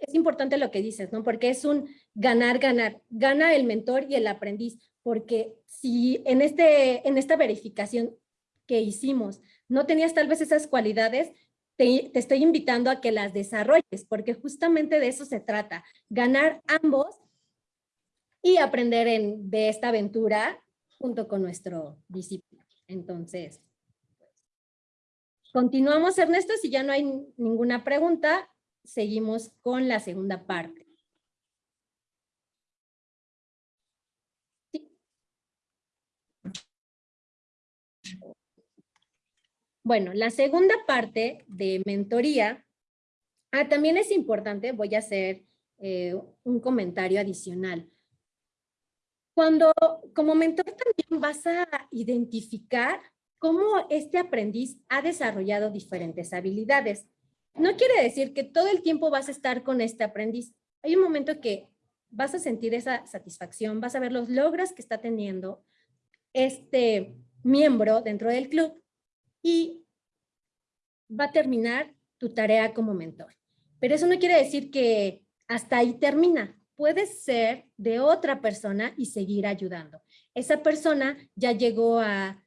es importante lo que dices, ¿no? Porque es un ganar, ganar. Gana el mentor y el aprendiz. Porque si en, este, en esta verificación que hicimos no tenías tal vez esas cualidades, te, te, estoy invitando a que las desarrolles, porque justamente de eso se trata, ganar ambos y aprender en, de esta aventura junto con nuestro discípulo. Entonces, continuamos Ernesto, si ya no hay ninguna pregunta, seguimos con la segunda parte. Bueno, la segunda parte de mentoría, ah, también es importante, voy a hacer eh, un comentario adicional. Cuando como mentor también vas a identificar cómo este aprendiz ha desarrollado diferentes habilidades. No quiere decir que todo el tiempo vas a estar con este aprendiz. Hay un momento que vas a sentir esa satisfacción, vas a ver los logros que está teniendo este miembro dentro del club y va a terminar tu tarea como mentor. Pero eso no quiere decir que hasta ahí termina. Puedes ser de otra persona y seguir ayudando. Esa persona ya llegó a,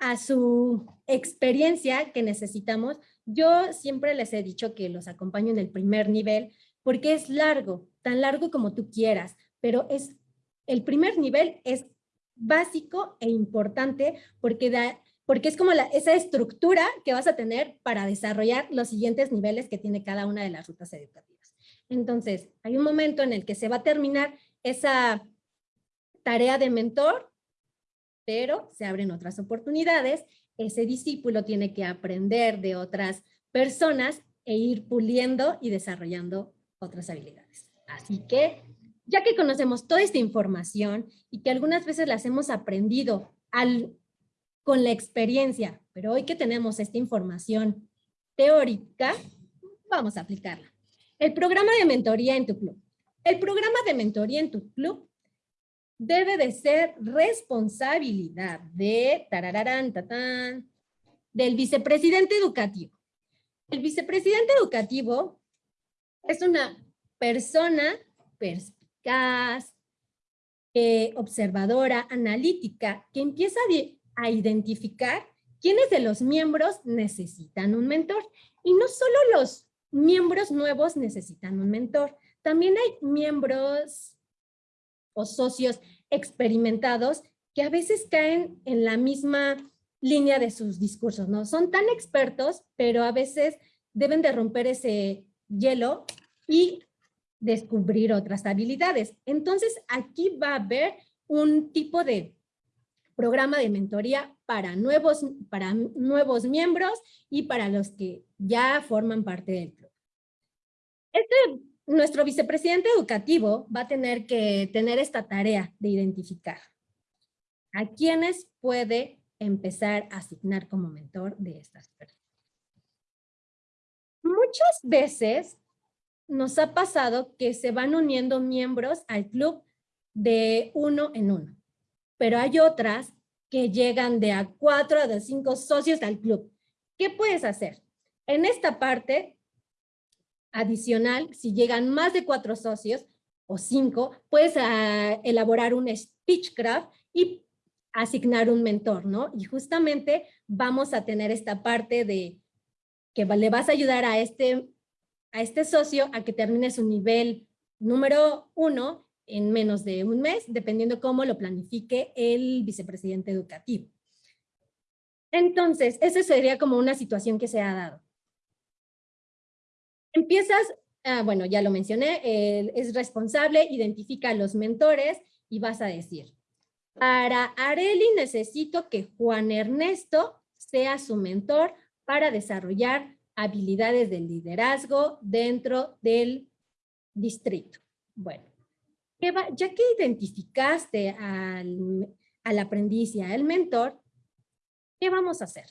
a su experiencia que necesitamos. Yo siempre les he dicho que los acompaño en el primer nivel porque es largo, tan largo como tú quieras, pero es el primer nivel es básico e importante porque da, porque es como esa estructura que vas a tener para desarrollar los siguientes niveles que tiene cada una de las rutas educativas. Entonces, hay un momento en el que se va a terminar esa tarea de mentor, pero se abren otras oportunidades. Ese discípulo tiene que aprender de otras personas e ir puliendo y desarrollando otras habilidades. Así que, ya que conocemos toda esta información y que algunas veces las hemos aprendido al con la experiencia, pero hoy que tenemos esta información teórica, vamos a aplicarla. El programa de mentoría en tu club. El programa de mentoría en tu club debe de ser responsabilidad de tatán, del vicepresidente educativo. El vicepresidente educativo es una persona perspicaz, eh, observadora, analítica, que empieza a a identificar quiénes de los miembros necesitan un mentor. Y no solo los miembros nuevos necesitan un mentor, también hay miembros o socios experimentados que a veces caen en la misma línea de sus discursos, ¿no? Son tan expertos, pero a veces deben de romper ese hielo y descubrir otras habilidades. Entonces, aquí va a haber un tipo de programa de mentoría para nuevos, para nuevos miembros y para los que ya forman parte del club. Este, nuestro vicepresidente educativo va a tener que tener esta tarea de identificar a quienes puede empezar a asignar como mentor de estas personas. Muchas veces nos ha pasado que se van uniendo miembros al club de uno en uno pero hay otras que llegan de a cuatro a cinco socios al club. ¿Qué puedes hacer? En esta parte adicional, si llegan más de cuatro socios o cinco, puedes ah, elaborar un speechcraft y asignar un mentor, ¿no? Y justamente vamos a tener esta parte de que le vas a ayudar a este, a este socio a que termine su nivel número uno en menos de un mes, dependiendo cómo lo planifique el vicepresidente educativo. Entonces, esa sería como una situación que se ha dado. Empiezas, ah, bueno, ya lo mencioné, es responsable, identifica a los mentores y vas a decir, para Areli necesito que Juan Ernesto sea su mentor para desarrollar habilidades de liderazgo dentro del distrito. Bueno, ya que identificaste al, al aprendiz y al mentor, ¿qué vamos a hacer?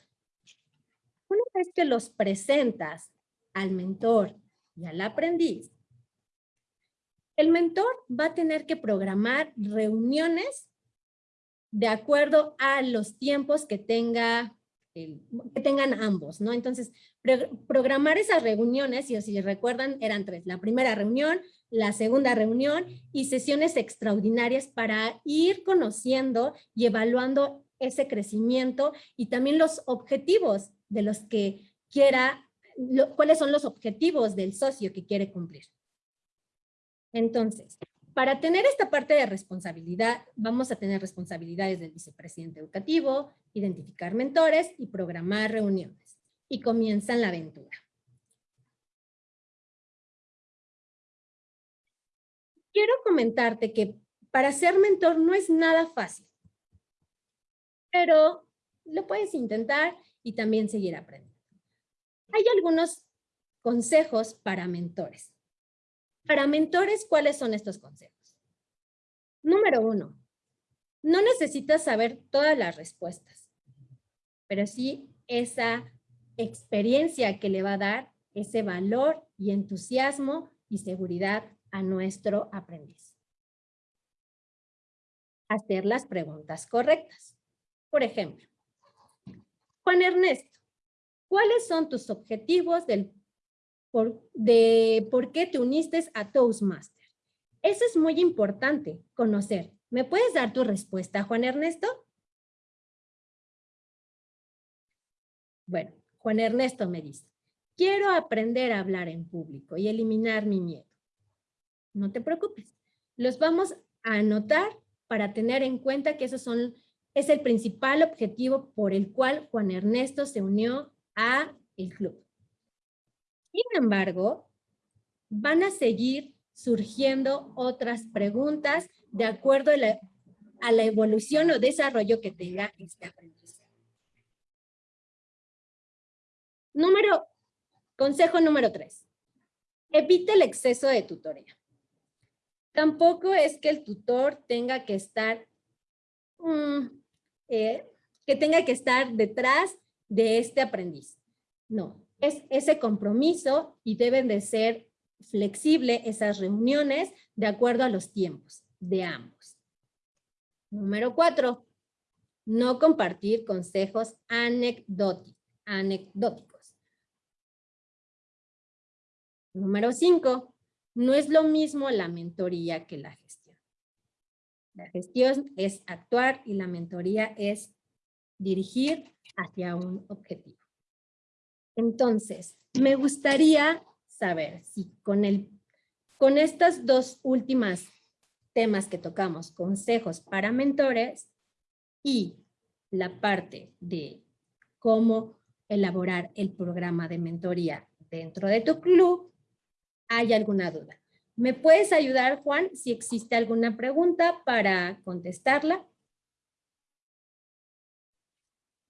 Una vez que los presentas al mentor y al aprendiz, El mentor va a tener que programar reuniones de acuerdo a los tiempos que tenga que tengan ambos, ¿no? Entonces, programar esas reuniones, y si recuerdan, eran tres. La primera reunión, la segunda reunión y sesiones extraordinarias para ir conociendo y evaluando ese crecimiento y también los objetivos de los que quiera, cuáles son los objetivos del socio que quiere cumplir. Entonces, para tener esta parte de responsabilidad, vamos a tener responsabilidades del vicepresidente educativo, identificar mentores y programar reuniones. Y comienzan la aventura. Quiero comentarte que para ser mentor no es nada fácil, pero lo puedes intentar y también seguir aprendiendo. Hay algunos consejos para mentores. Para mentores, ¿cuáles son estos consejos? Número uno, no necesitas saber todas las respuestas, pero sí esa experiencia que le va a dar ese valor y entusiasmo y seguridad a nuestro aprendiz. Hacer las preguntas correctas. Por ejemplo, Juan Ernesto, ¿cuáles son tus objetivos del de por qué te uniste a Toastmaster. Eso es muy importante, conocer. ¿Me puedes dar tu respuesta, Juan Ernesto? Bueno, Juan Ernesto me dice, quiero aprender a hablar en público y eliminar mi miedo. No te preocupes, los vamos a anotar para tener en cuenta que esos son, es el principal objetivo por el cual Juan Ernesto se unió a el club. Sin embargo, van a seguir surgiendo otras preguntas de acuerdo a la, evolución o desarrollo que tenga este aprendizaje. Número, consejo número tres. Evite el exceso de tutoría. Tampoco es que el tutor tenga que estar, mm, eh, que tenga que estar detrás de este aprendiz. No, es ese compromiso y deben de ser flexibles esas reuniones de acuerdo a los tiempos de ambos. Número cuatro, no compartir consejos anecdóticos. Número cinco, no es lo mismo la mentoría que la gestión. La gestión es actuar y la mentoría es dirigir hacia un objetivo. Entonces, me gustaría saber si con, el, con estas dos últimas temas que tocamos, consejos para mentores y la parte de cómo elaborar el programa de mentoría dentro de tu club, ¿hay alguna duda? ¿Me puedes ayudar, Juan, si existe alguna pregunta para contestarla?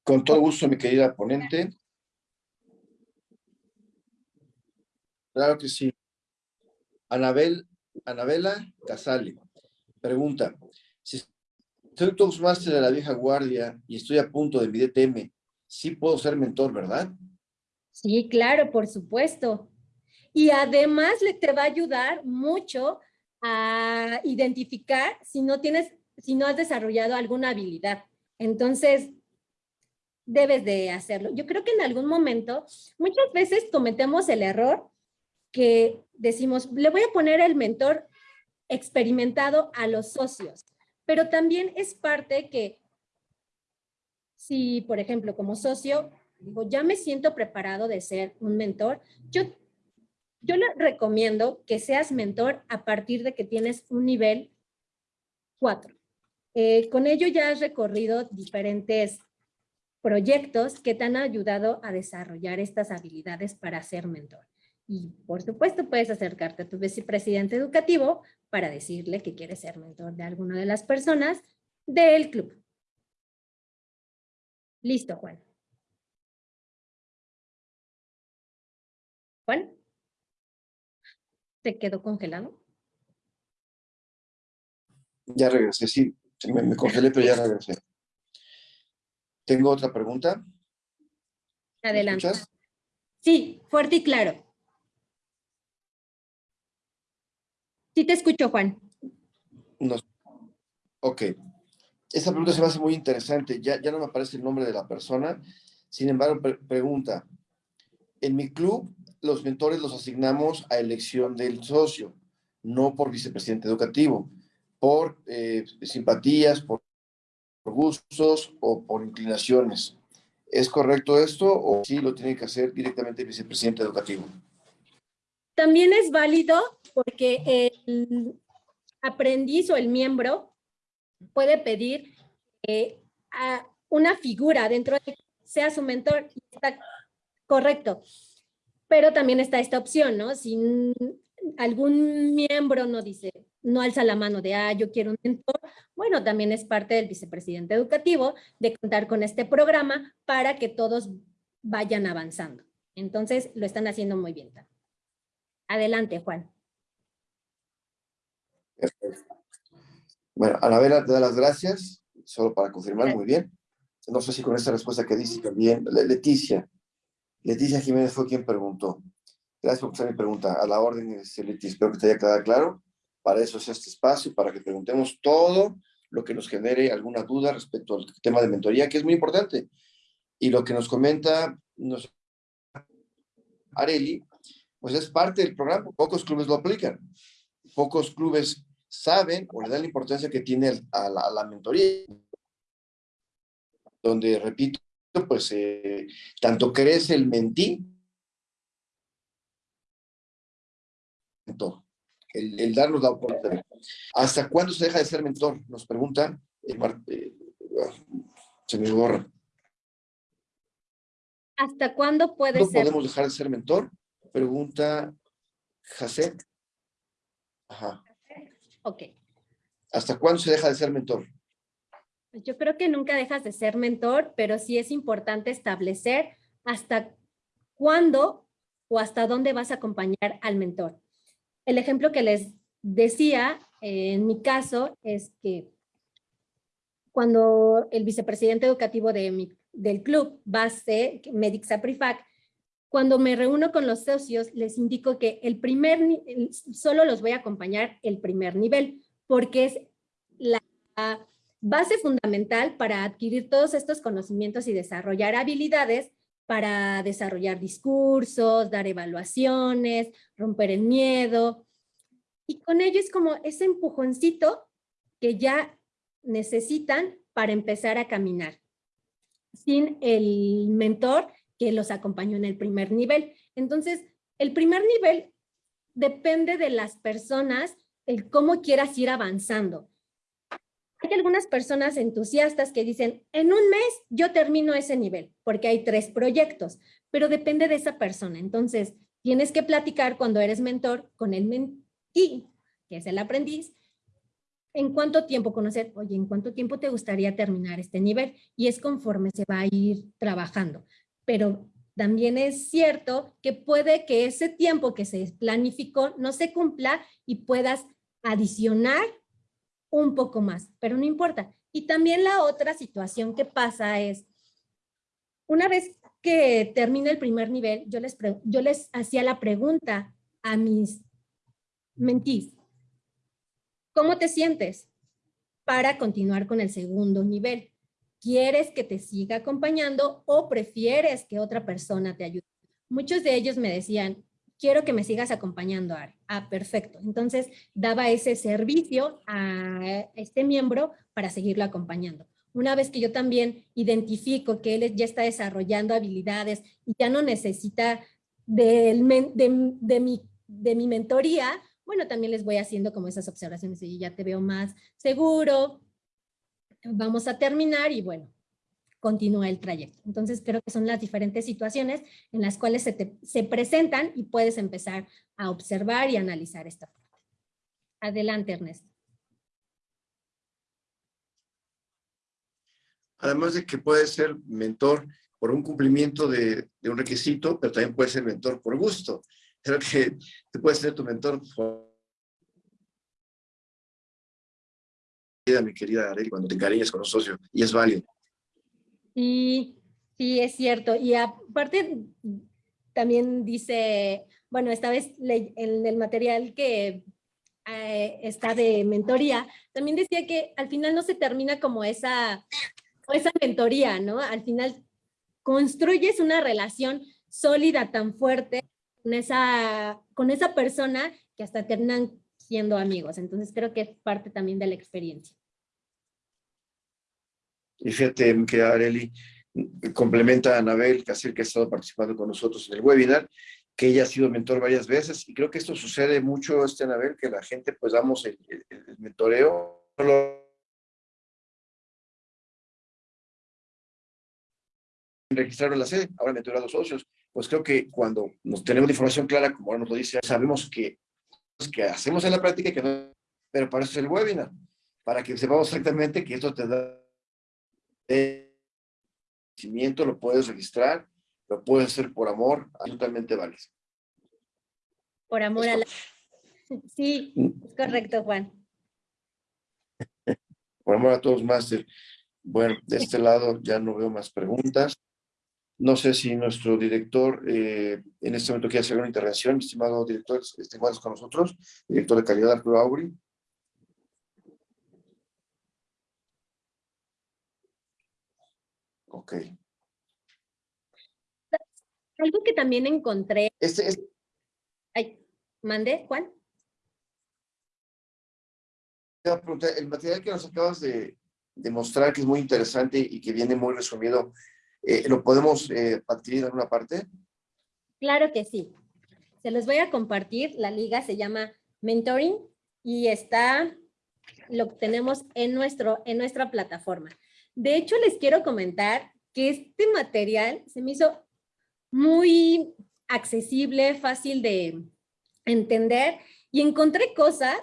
Con todo gusto, mi querida ponente. Claro que sí. Anabel, Anabela Casale pregunta, si soy Toastmaster de la vieja guardia y estoy a punto de mi DTM, ¿sí puedo ser mentor, verdad? Sí, claro, por supuesto. Y además le te va a ayudar mucho a identificar si no tienes, si no has desarrollado alguna habilidad. Entonces, debes de hacerlo. Yo creo que en algún momento, muchas veces cometemos el error que decimos, le voy a poner el mentor experimentado a los socios, pero también es parte que si, por ejemplo, como socio, digo, ya me siento preparado de ser un mentor, yo, yo le recomiendo que seas mentor a partir de que tienes un nivel 4. Eh, con ello ya has recorrido diferentes proyectos que te han ayudado a desarrollar estas habilidades para ser mentor. Y por supuesto puedes acercarte a tu vicepresidente educativo para decirle que quieres ser mentor de alguna de las personas del club. Listo, Juan. Juan. ¿Te quedó congelado? Ya regresé, sí. Me, me congelé, pero ya regresé. ¿Tengo otra pregunta? Adelante. Sí, fuerte y claro. Sí te escucho, Juan. No. Ok. Esa pregunta se me hace muy interesante. Ya, ya no me aparece el nombre de la persona. Sin embargo, pregunta. En mi club, los mentores los asignamos a elección del socio, no por vicepresidente educativo, por eh, simpatías, por, gustos o por inclinaciones. ¿Es correcto esto o sí lo tiene que hacer directamente el vicepresidente educativo? También es válido porque el aprendiz o el miembro puede pedir eh, a una figura dentro de sea su mentor está correcto. Pero también está esta opción, ¿no? Si algún miembro no dice, no alza la mano de, ah, yo quiero un mentor, bueno, también es parte del vicepresidente educativo de contar con este programa para que todos vayan avanzando. Entonces, lo están haciendo muy bien. Adelante, Juan. Bueno, Anabela, te da las gracias, solo para confirmar, muy bien. No sé si con esta respuesta que dice también, Leticia. Leticia Jiménez fue quien preguntó. Gracias por hacer mi pregunta. A la orden, Leticia, espero que te haya quedado claro. Para eso es este espacio, para que preguntemos todo lo que nos genere alguna duda respecto al tema de mentoría, que es muy importante. Y lo que nos comenta nos... Areli, pues es parte del programa. Pocos clubes lo aplican. Pocos clubes saben o le dan la importancia que tiene a la, mentoría. Donde, repito, pues eh, tanto crece el mentí, el, el darnos la oportunidad. ¿Hasta cuándo se deja de ser mentor? Nos pregunta, eh, eh, se me borra. ¿Hasta cuándo puede ¿No ser? podemos dejar de ser mentor? Pregunta Jacet. Ajá. Ok. ¿Hasta cuándo se deja de ser mentor? Pues yo creo que nunca dejas de ser mentor, pero sí es importante establecer hasta cuándo o hasta dónde vas a acompañar al mentor. El ejemplo que les decía, eh, en mi caso, es que cuando el vicepresidente educativo de del club, base Medic Saprifac, cuando me reúno con los socios, les indico que el primer, solo los voy a acompañar el primer nivel, porque es la base fundamental para adquirir todos estos conocimientos y desarrollar habilidades para desarrollar discursos, dar evaluaciones, romper el miedo. Y con ello es como ese empujoncito que ya necesitan para empezar a caminar. Sin el mentor que los acompañó en el primer nivel. Entonces, el primer nivel depende de las personas, el cómo quieras ir avanzando. Hay algunas personas entusiastas que dicen, en un mes yo termino ese nivel, porque hay tres proyectos, pero depende de esa persona. Entonces, tienes que platicar cuando eres mentor con el mentí, que es el aprendiz, en cuánto tiempo conocer, oye, en cuánto tiempo te gustaría terminar este nivel, y es conforme se va a ir trabajando pero también es cierto que puede que ese tiempo que se planificó no se cumpla y puedas adicionar un poco más, pero no importa. Y también la otra situación que pasa es, una vez que termina el primer nivel, yo les, yo les hacía la pregunta a mis mentís, ¿cómo te sientes para continuar con el segundo nivel? ¿Quieres que te siga acompañando o prefieres que otra persona te ayude? Muchos de ellos me decían, quiero que me sigas acompañando, Ari. Ah, perfecto. Entonces, daba ese servicio a este miembro para seguirlo acompañando. Una vez que yo también identifico que él ya está desarrollando habilidades y ya no necesita de, de, mi, de mi mentoría, bueno, también les voy haciendo como esas observaciones y ya te veo más seguro, vamos a terminar y bueno, continúa el trayecto. Entonces creo que son las diferentes situaciones en las cuales se, se presentan y puedes empezar a observar y analizar esta parte. Adelante, Ernesto. Además de que puede ser mentor por un cumplimiento de, de un requisito, pero también puede ser mentor por gusto. Creo que tú puedes ser tu mentor por mi querida Arely, cuando te encariñas con un socio, y es válido. Sí, sí, es cierto. Y aparte, también dice, bueno, esta vez en el material que eh, está de mentoría, también decía que al final no se termina como esa, esa mentoría, ¿no? Al final construyes una relación sólida tan fuerte con esa, con esa persona que hasta terminan siendo amigos. Entonces creo que es parte también de la experiencia. Y fíjate que Areli complementa a Anabel Casir, que ha estado participando con nosotros en el webinar, que ella ha sido mentor varias veces, y creo que esto sucede mucho, este Anabel, que la gente pues damos el, el, mentoreo, registraron la sede, ahora mentorear a los socios, pues creo que cuando nos tenemos la información clara, como ahora nos lo dice, sabemos que, que hacemos en la práctica, que no, pero para eso es el webinar, para que sepamos exactamente que esto te da lo puedes registrar, lo puedes hacer por amor, absolutamente vale. Por amor a la... Sí, es correcto, Juan. Por amor a todos, Master. Bueno, de este lado ya no veo más preguntas. No sé si nuestro director eh, en este momento quiere hacer una intervención, estimado director, estimados con nosotros, director de calidad Arturo Auri. Ok. Algo que también encontré. Este, es Ay, ¿Mande, Juan? El material que nos acabas de, mostrar, que es muy interesante y que viene muy resumido, eh, ¿lo podemos eh, adquirir en alguna parte? Claro que sí. Se los voy a compartir. La liga se llama Mentoring y está, lo tenemos en, nuestro, en nuestra plataforma. De hecho, les quiero comentar que este material se me hizo muy accesible, fácil de entender y encontré cosas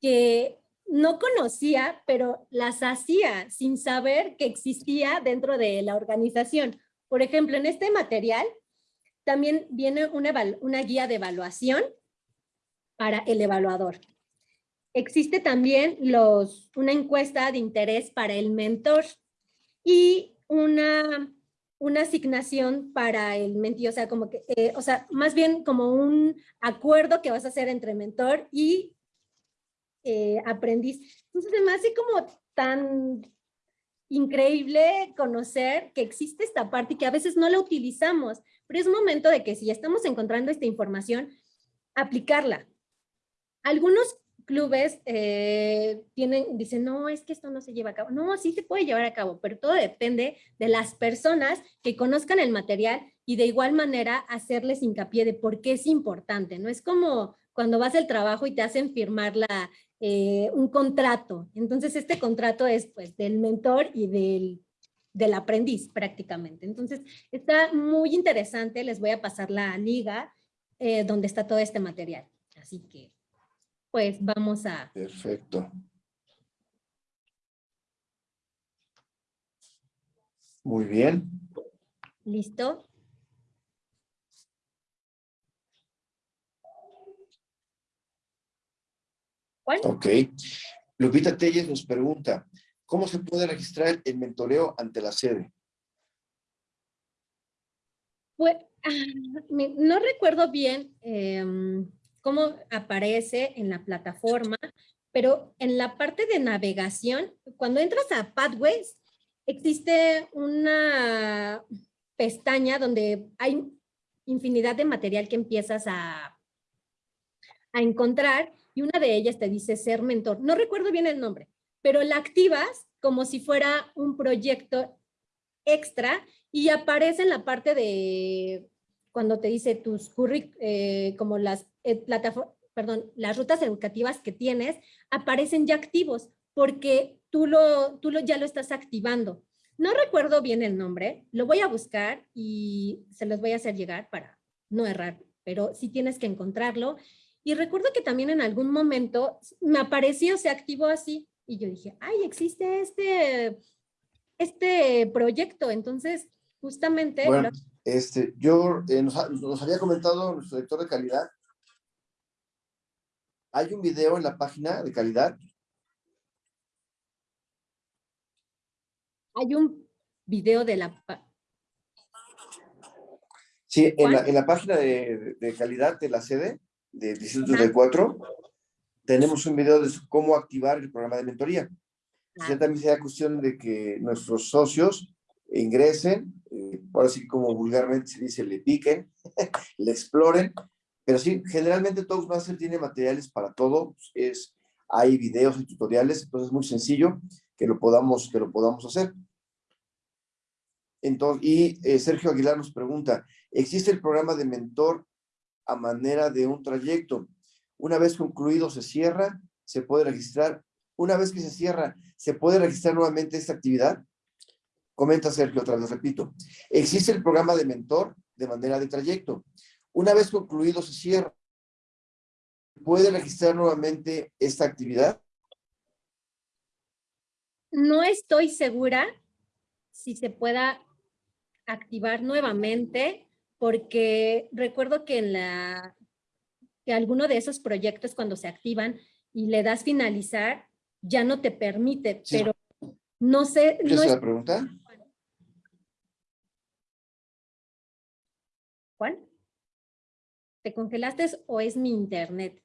que no conocía, pero las hacía sin saber que existía dentro de la organización. Por ejemplo, en este material también viene una, una guía de evaluación para el evaluador. Existe también los, una encuesta de interés para el mentor y una, una asignación para el mentor, o sea, como que, eh, o sea, más bien como un acuerdo que vas a hacer entre mentor y eh, aprendiz. Entonces, me hace como tan increíble conocer que existe esta parte y que a veces no la utilizamos, pero es momento de que si ya estamos encontrando esta información, aplicarla. Algunos clubes eh, tienen, dicen, no, es que esto no se lleva a cabo. No, sí se puede llevar a cabo, pero todo depende de las personas que conozcan el material y de igual manera hacerles hincapié de por qué es importante. No es como cuando vas al trabajo y te hacen firmar la, eh, un contrato. Entonces, este contrato es pues del mentor y del, del aprendiz prácticamente. Entonces, está muy interesante. Les voy a pasar la liga eh, donde está todo este material. Así que pues vamos a... Perfecto. Muy bien. ¿Listo? ¿Cuál? Ok. Lupita Telles nos pregunta, ¿cómo se puede registrar el mentoreo ante la sede? Pues, no recuerdo bien em, cómo aparece en la plataforma, pero en la parte de navegación, cuando entras a Pathways, existe una pestaña donde hay infinidad de material que empiezas a, a encontrar y una de ellas te dice ser mentor. No recuerdo bien el nombre, pero la activas como si fuera un proyecto extra y aparece en la parte de cuando te dice tus currículos, eh, como las eh, perdón, las rutas educativas que tienes, aparecen ya activos porque tú, lo, tú lo, ya lo estás activando. No recuerdo bien el nombre, lo voy a buscar y se los voy a hacer llegar para no errar, pero sí tienes que encontrarlo. Y recuerdo que también en algún momento me apareció, se activó así y yo dije, ay, existe este, este proyecto. Entonces, justamente... Este, yo, eh, nos, había comentado nuestro director de calidad, hay un video en la página de calidad. Hay un video de la... Sí, en la, en la, página de, de, calidad de la sede, de 4 tenemos un video de cómo activar el programa de mentoría. Ah. Ya también sea cuestión de que nuestros socios ingresen, eh, ahora sí como vulgarmente se dice, le piquen, le exploren, pero sí, generalmente Toastmaster tiene materiales para todo, es, hay videos y tutoriales, entonces es muy sencillo que lo podamos, que lo podamos hacer. Entonces, y eh, Sergio Aguilar nos pregunta, ¿existe el programa de mentor a manera de un trayecto? Una vez concluido se cierra, se puede registrar. Una vez que se cierra, ¿se puede registrar nuevamente esta actividad? Comenta Sergio, otra vez repito. Existe el programa de mentor de manera de trayecto. Una vez concluido se cierra. ¿Puede registrar nuevamente esta actividad? No estoy segura si se pueda activar nuevamente, porque recuerdo que en la que alguno de esos proyectos cuando se activan y le das finalizar, ya no te permite, Sí. pero no sé. ¿Qué no es la pregunta? Juan, ¿te congelaste o es mi internet?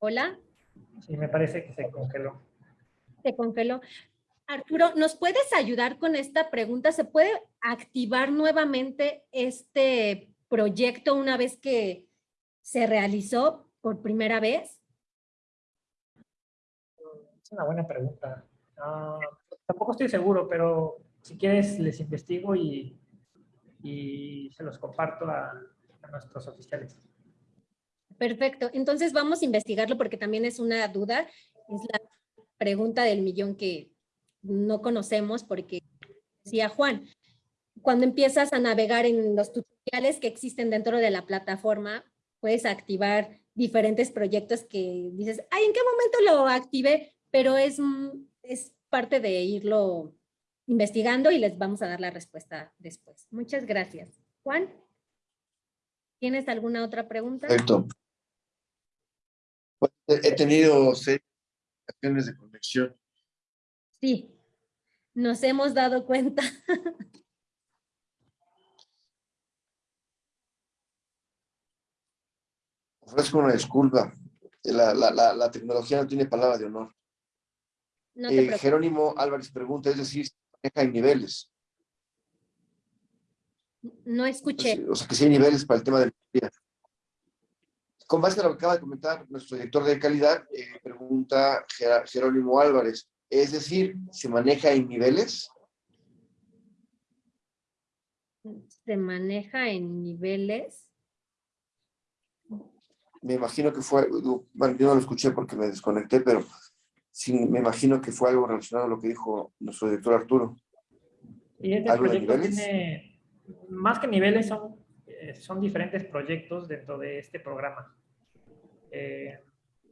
Hola, Sí, me parece que se congeló. te congeló. Arturo, ¿nos puedes ayudar con esta pregunta? ¿Se puede activar nuevamente este proyecto una vez que se realizó por primera vez? Es una buena pregunta. Ah, tampoco estoy seguro, pero si quieres les investigo y, y se los comparto a, nuestros oficiales. Perfecto. Entonces vamos a investigarlo porque también es una duda. Es la pregunta del millón que no conocemos porque decía Juan, cuando empiezas a navegar en los tutoriales que existen dentro de la plataforma, puedes activar diferentes proyectos que dices, ay, ¿en qué momento lo activé? Pero es, es parte de irlo investigando y les vamos a dar la respuesta después. Muchas gracias. Juan, ¿tienes alguna otra pregunta? Perfecto. Pues, he tenido seis acciones de conexión. Sí, nos hemos dado cuenta. Ofrezco una disculpa. La, la, la, la tecnología no tiene palabra de honor. No Eh. Jerónimo Álvarez pregunta, es decir, maneja en niveles. No escuché. O sea, que sí hay niveles para el tema de la Con base a lo que acaba de comentar nuestro director de calidad, eh, pregunta Gera- Jerónimo Álvarez, es decir, ¿se maneja en niveles? Se maneja en niveles. Me imagino que fue, bueno, yo no lo escuché porque me desconecté, pero sí, me imagino que fue algo relacionado a lo que dijo nuestro director Arturo. Y este ¿Algo de niveles? tiene, más que niveles, son, eh, son diferentes proyectos dentro de este programa. Eh,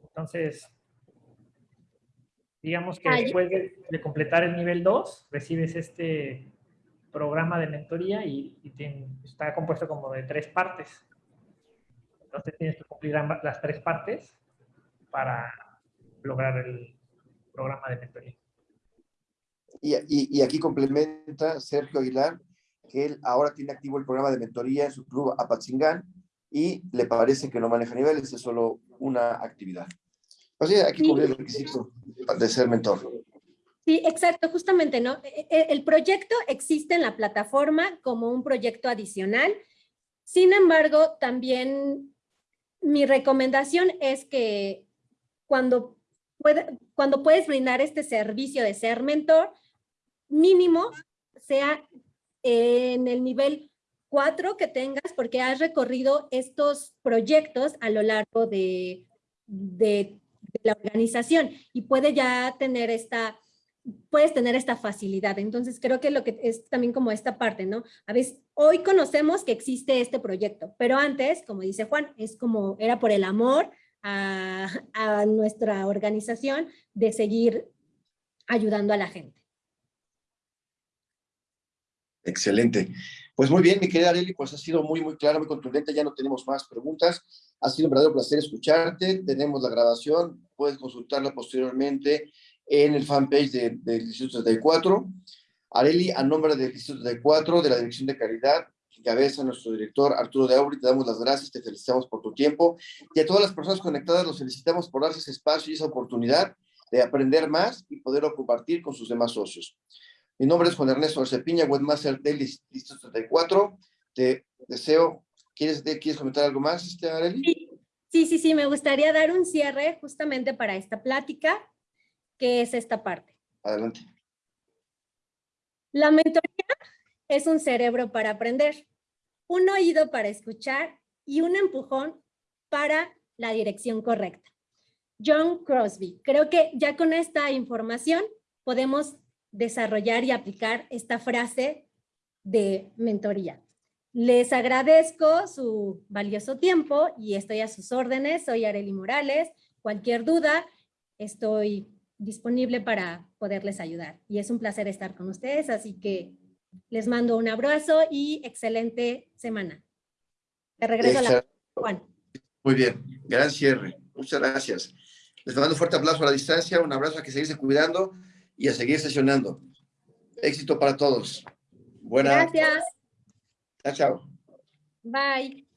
entonces, digamos que Ah, después de, de completar el nivel 2, recibes este programa de mentoría y, está compuesto como de tres partes. Entonces tienes que cumplir ambas- las tres partes para lograr el programa de mentoría. Y, y- y aquí complementa Sergio Aguilar que él ahora tiene activo el programa de mentoría en su club Apatzingán y le parece que no maneja niveles, es solo una actividad. O sea, aquí Sí. cubre el requisito de ser mentor. Sí, exacto, justamente, ¿no? E- e- El proyecto existe en la plataforma como un proyecto adicional. Sin embargo, también mi recomendación es que cuando, puede- cuando puedes brindar este servicio de ser mentor, mínimo sea en el nivel 4 que tengas porque has recorrido estos proyectos a lo largo de, de- de la organización y puede ya tener esta, puedes tener esta facilidad. Entonces creo que lo que es también como esta parte, ¿no? A veces, hoy conocemos que existe este proyecto, pero antes, como dice Juan, es como, era por el amor a, nuestra organización de seguir ayudando a la gente. Excelente. Pues muy bien, mi querida Areli, pues ha sido muy, muy claro, muy contundente. Ya no tenemos más preguntas. Ha sido un verdadero placer escucharte. Tenemos la grabación, puedes consultarla posteriormente en el fanpage de- del Instituto 34. Areli, a nombre del Instituto 34, de la Dirección de Calidad, que encabeza nuestro director Arturo de Auri, te damos las gracias, te felicitamos por tu tiempo y a todas las personas conectadas los felicitamos por darse ese espacio y esa oportunidad de aprender más y poderlo compartir con sus demás socios. Mi nombre es Juan Ernesto Arcepiña, Webmaster del Distrito 34. Te deseo, ¿quieres, ¿quieres comentar algo más, este, Areli? Sí, sí, sí, me gustaría dar un cierre justamente para esta plática, que es esta parte. Adelante. La mentoría es un cerebro para aprender, un oído para escuchar y un empujón para la dirección correcta. John Crosby. Creo que ya con esta información podemos desarrollar y aplicar esta frase de mentoría. Les agradezco su valioso tiempo y estoy a sus órdenes. Soy Areli Morales. Cualquier duda, estoy disponible para poderles ayudar. Y es un placer estar con ustedes, así que les mando un abrazo y excelente semana. Te regreso a la... Juan. Muy bien, gran cierre. Muchas gracias. Les mando un fuerte abrazo a la distancia, un abrazo a que seguirse cuidando y a seguir sesionando. Éxito para todos. Buenas. Gracias. Chao, chao. Bye.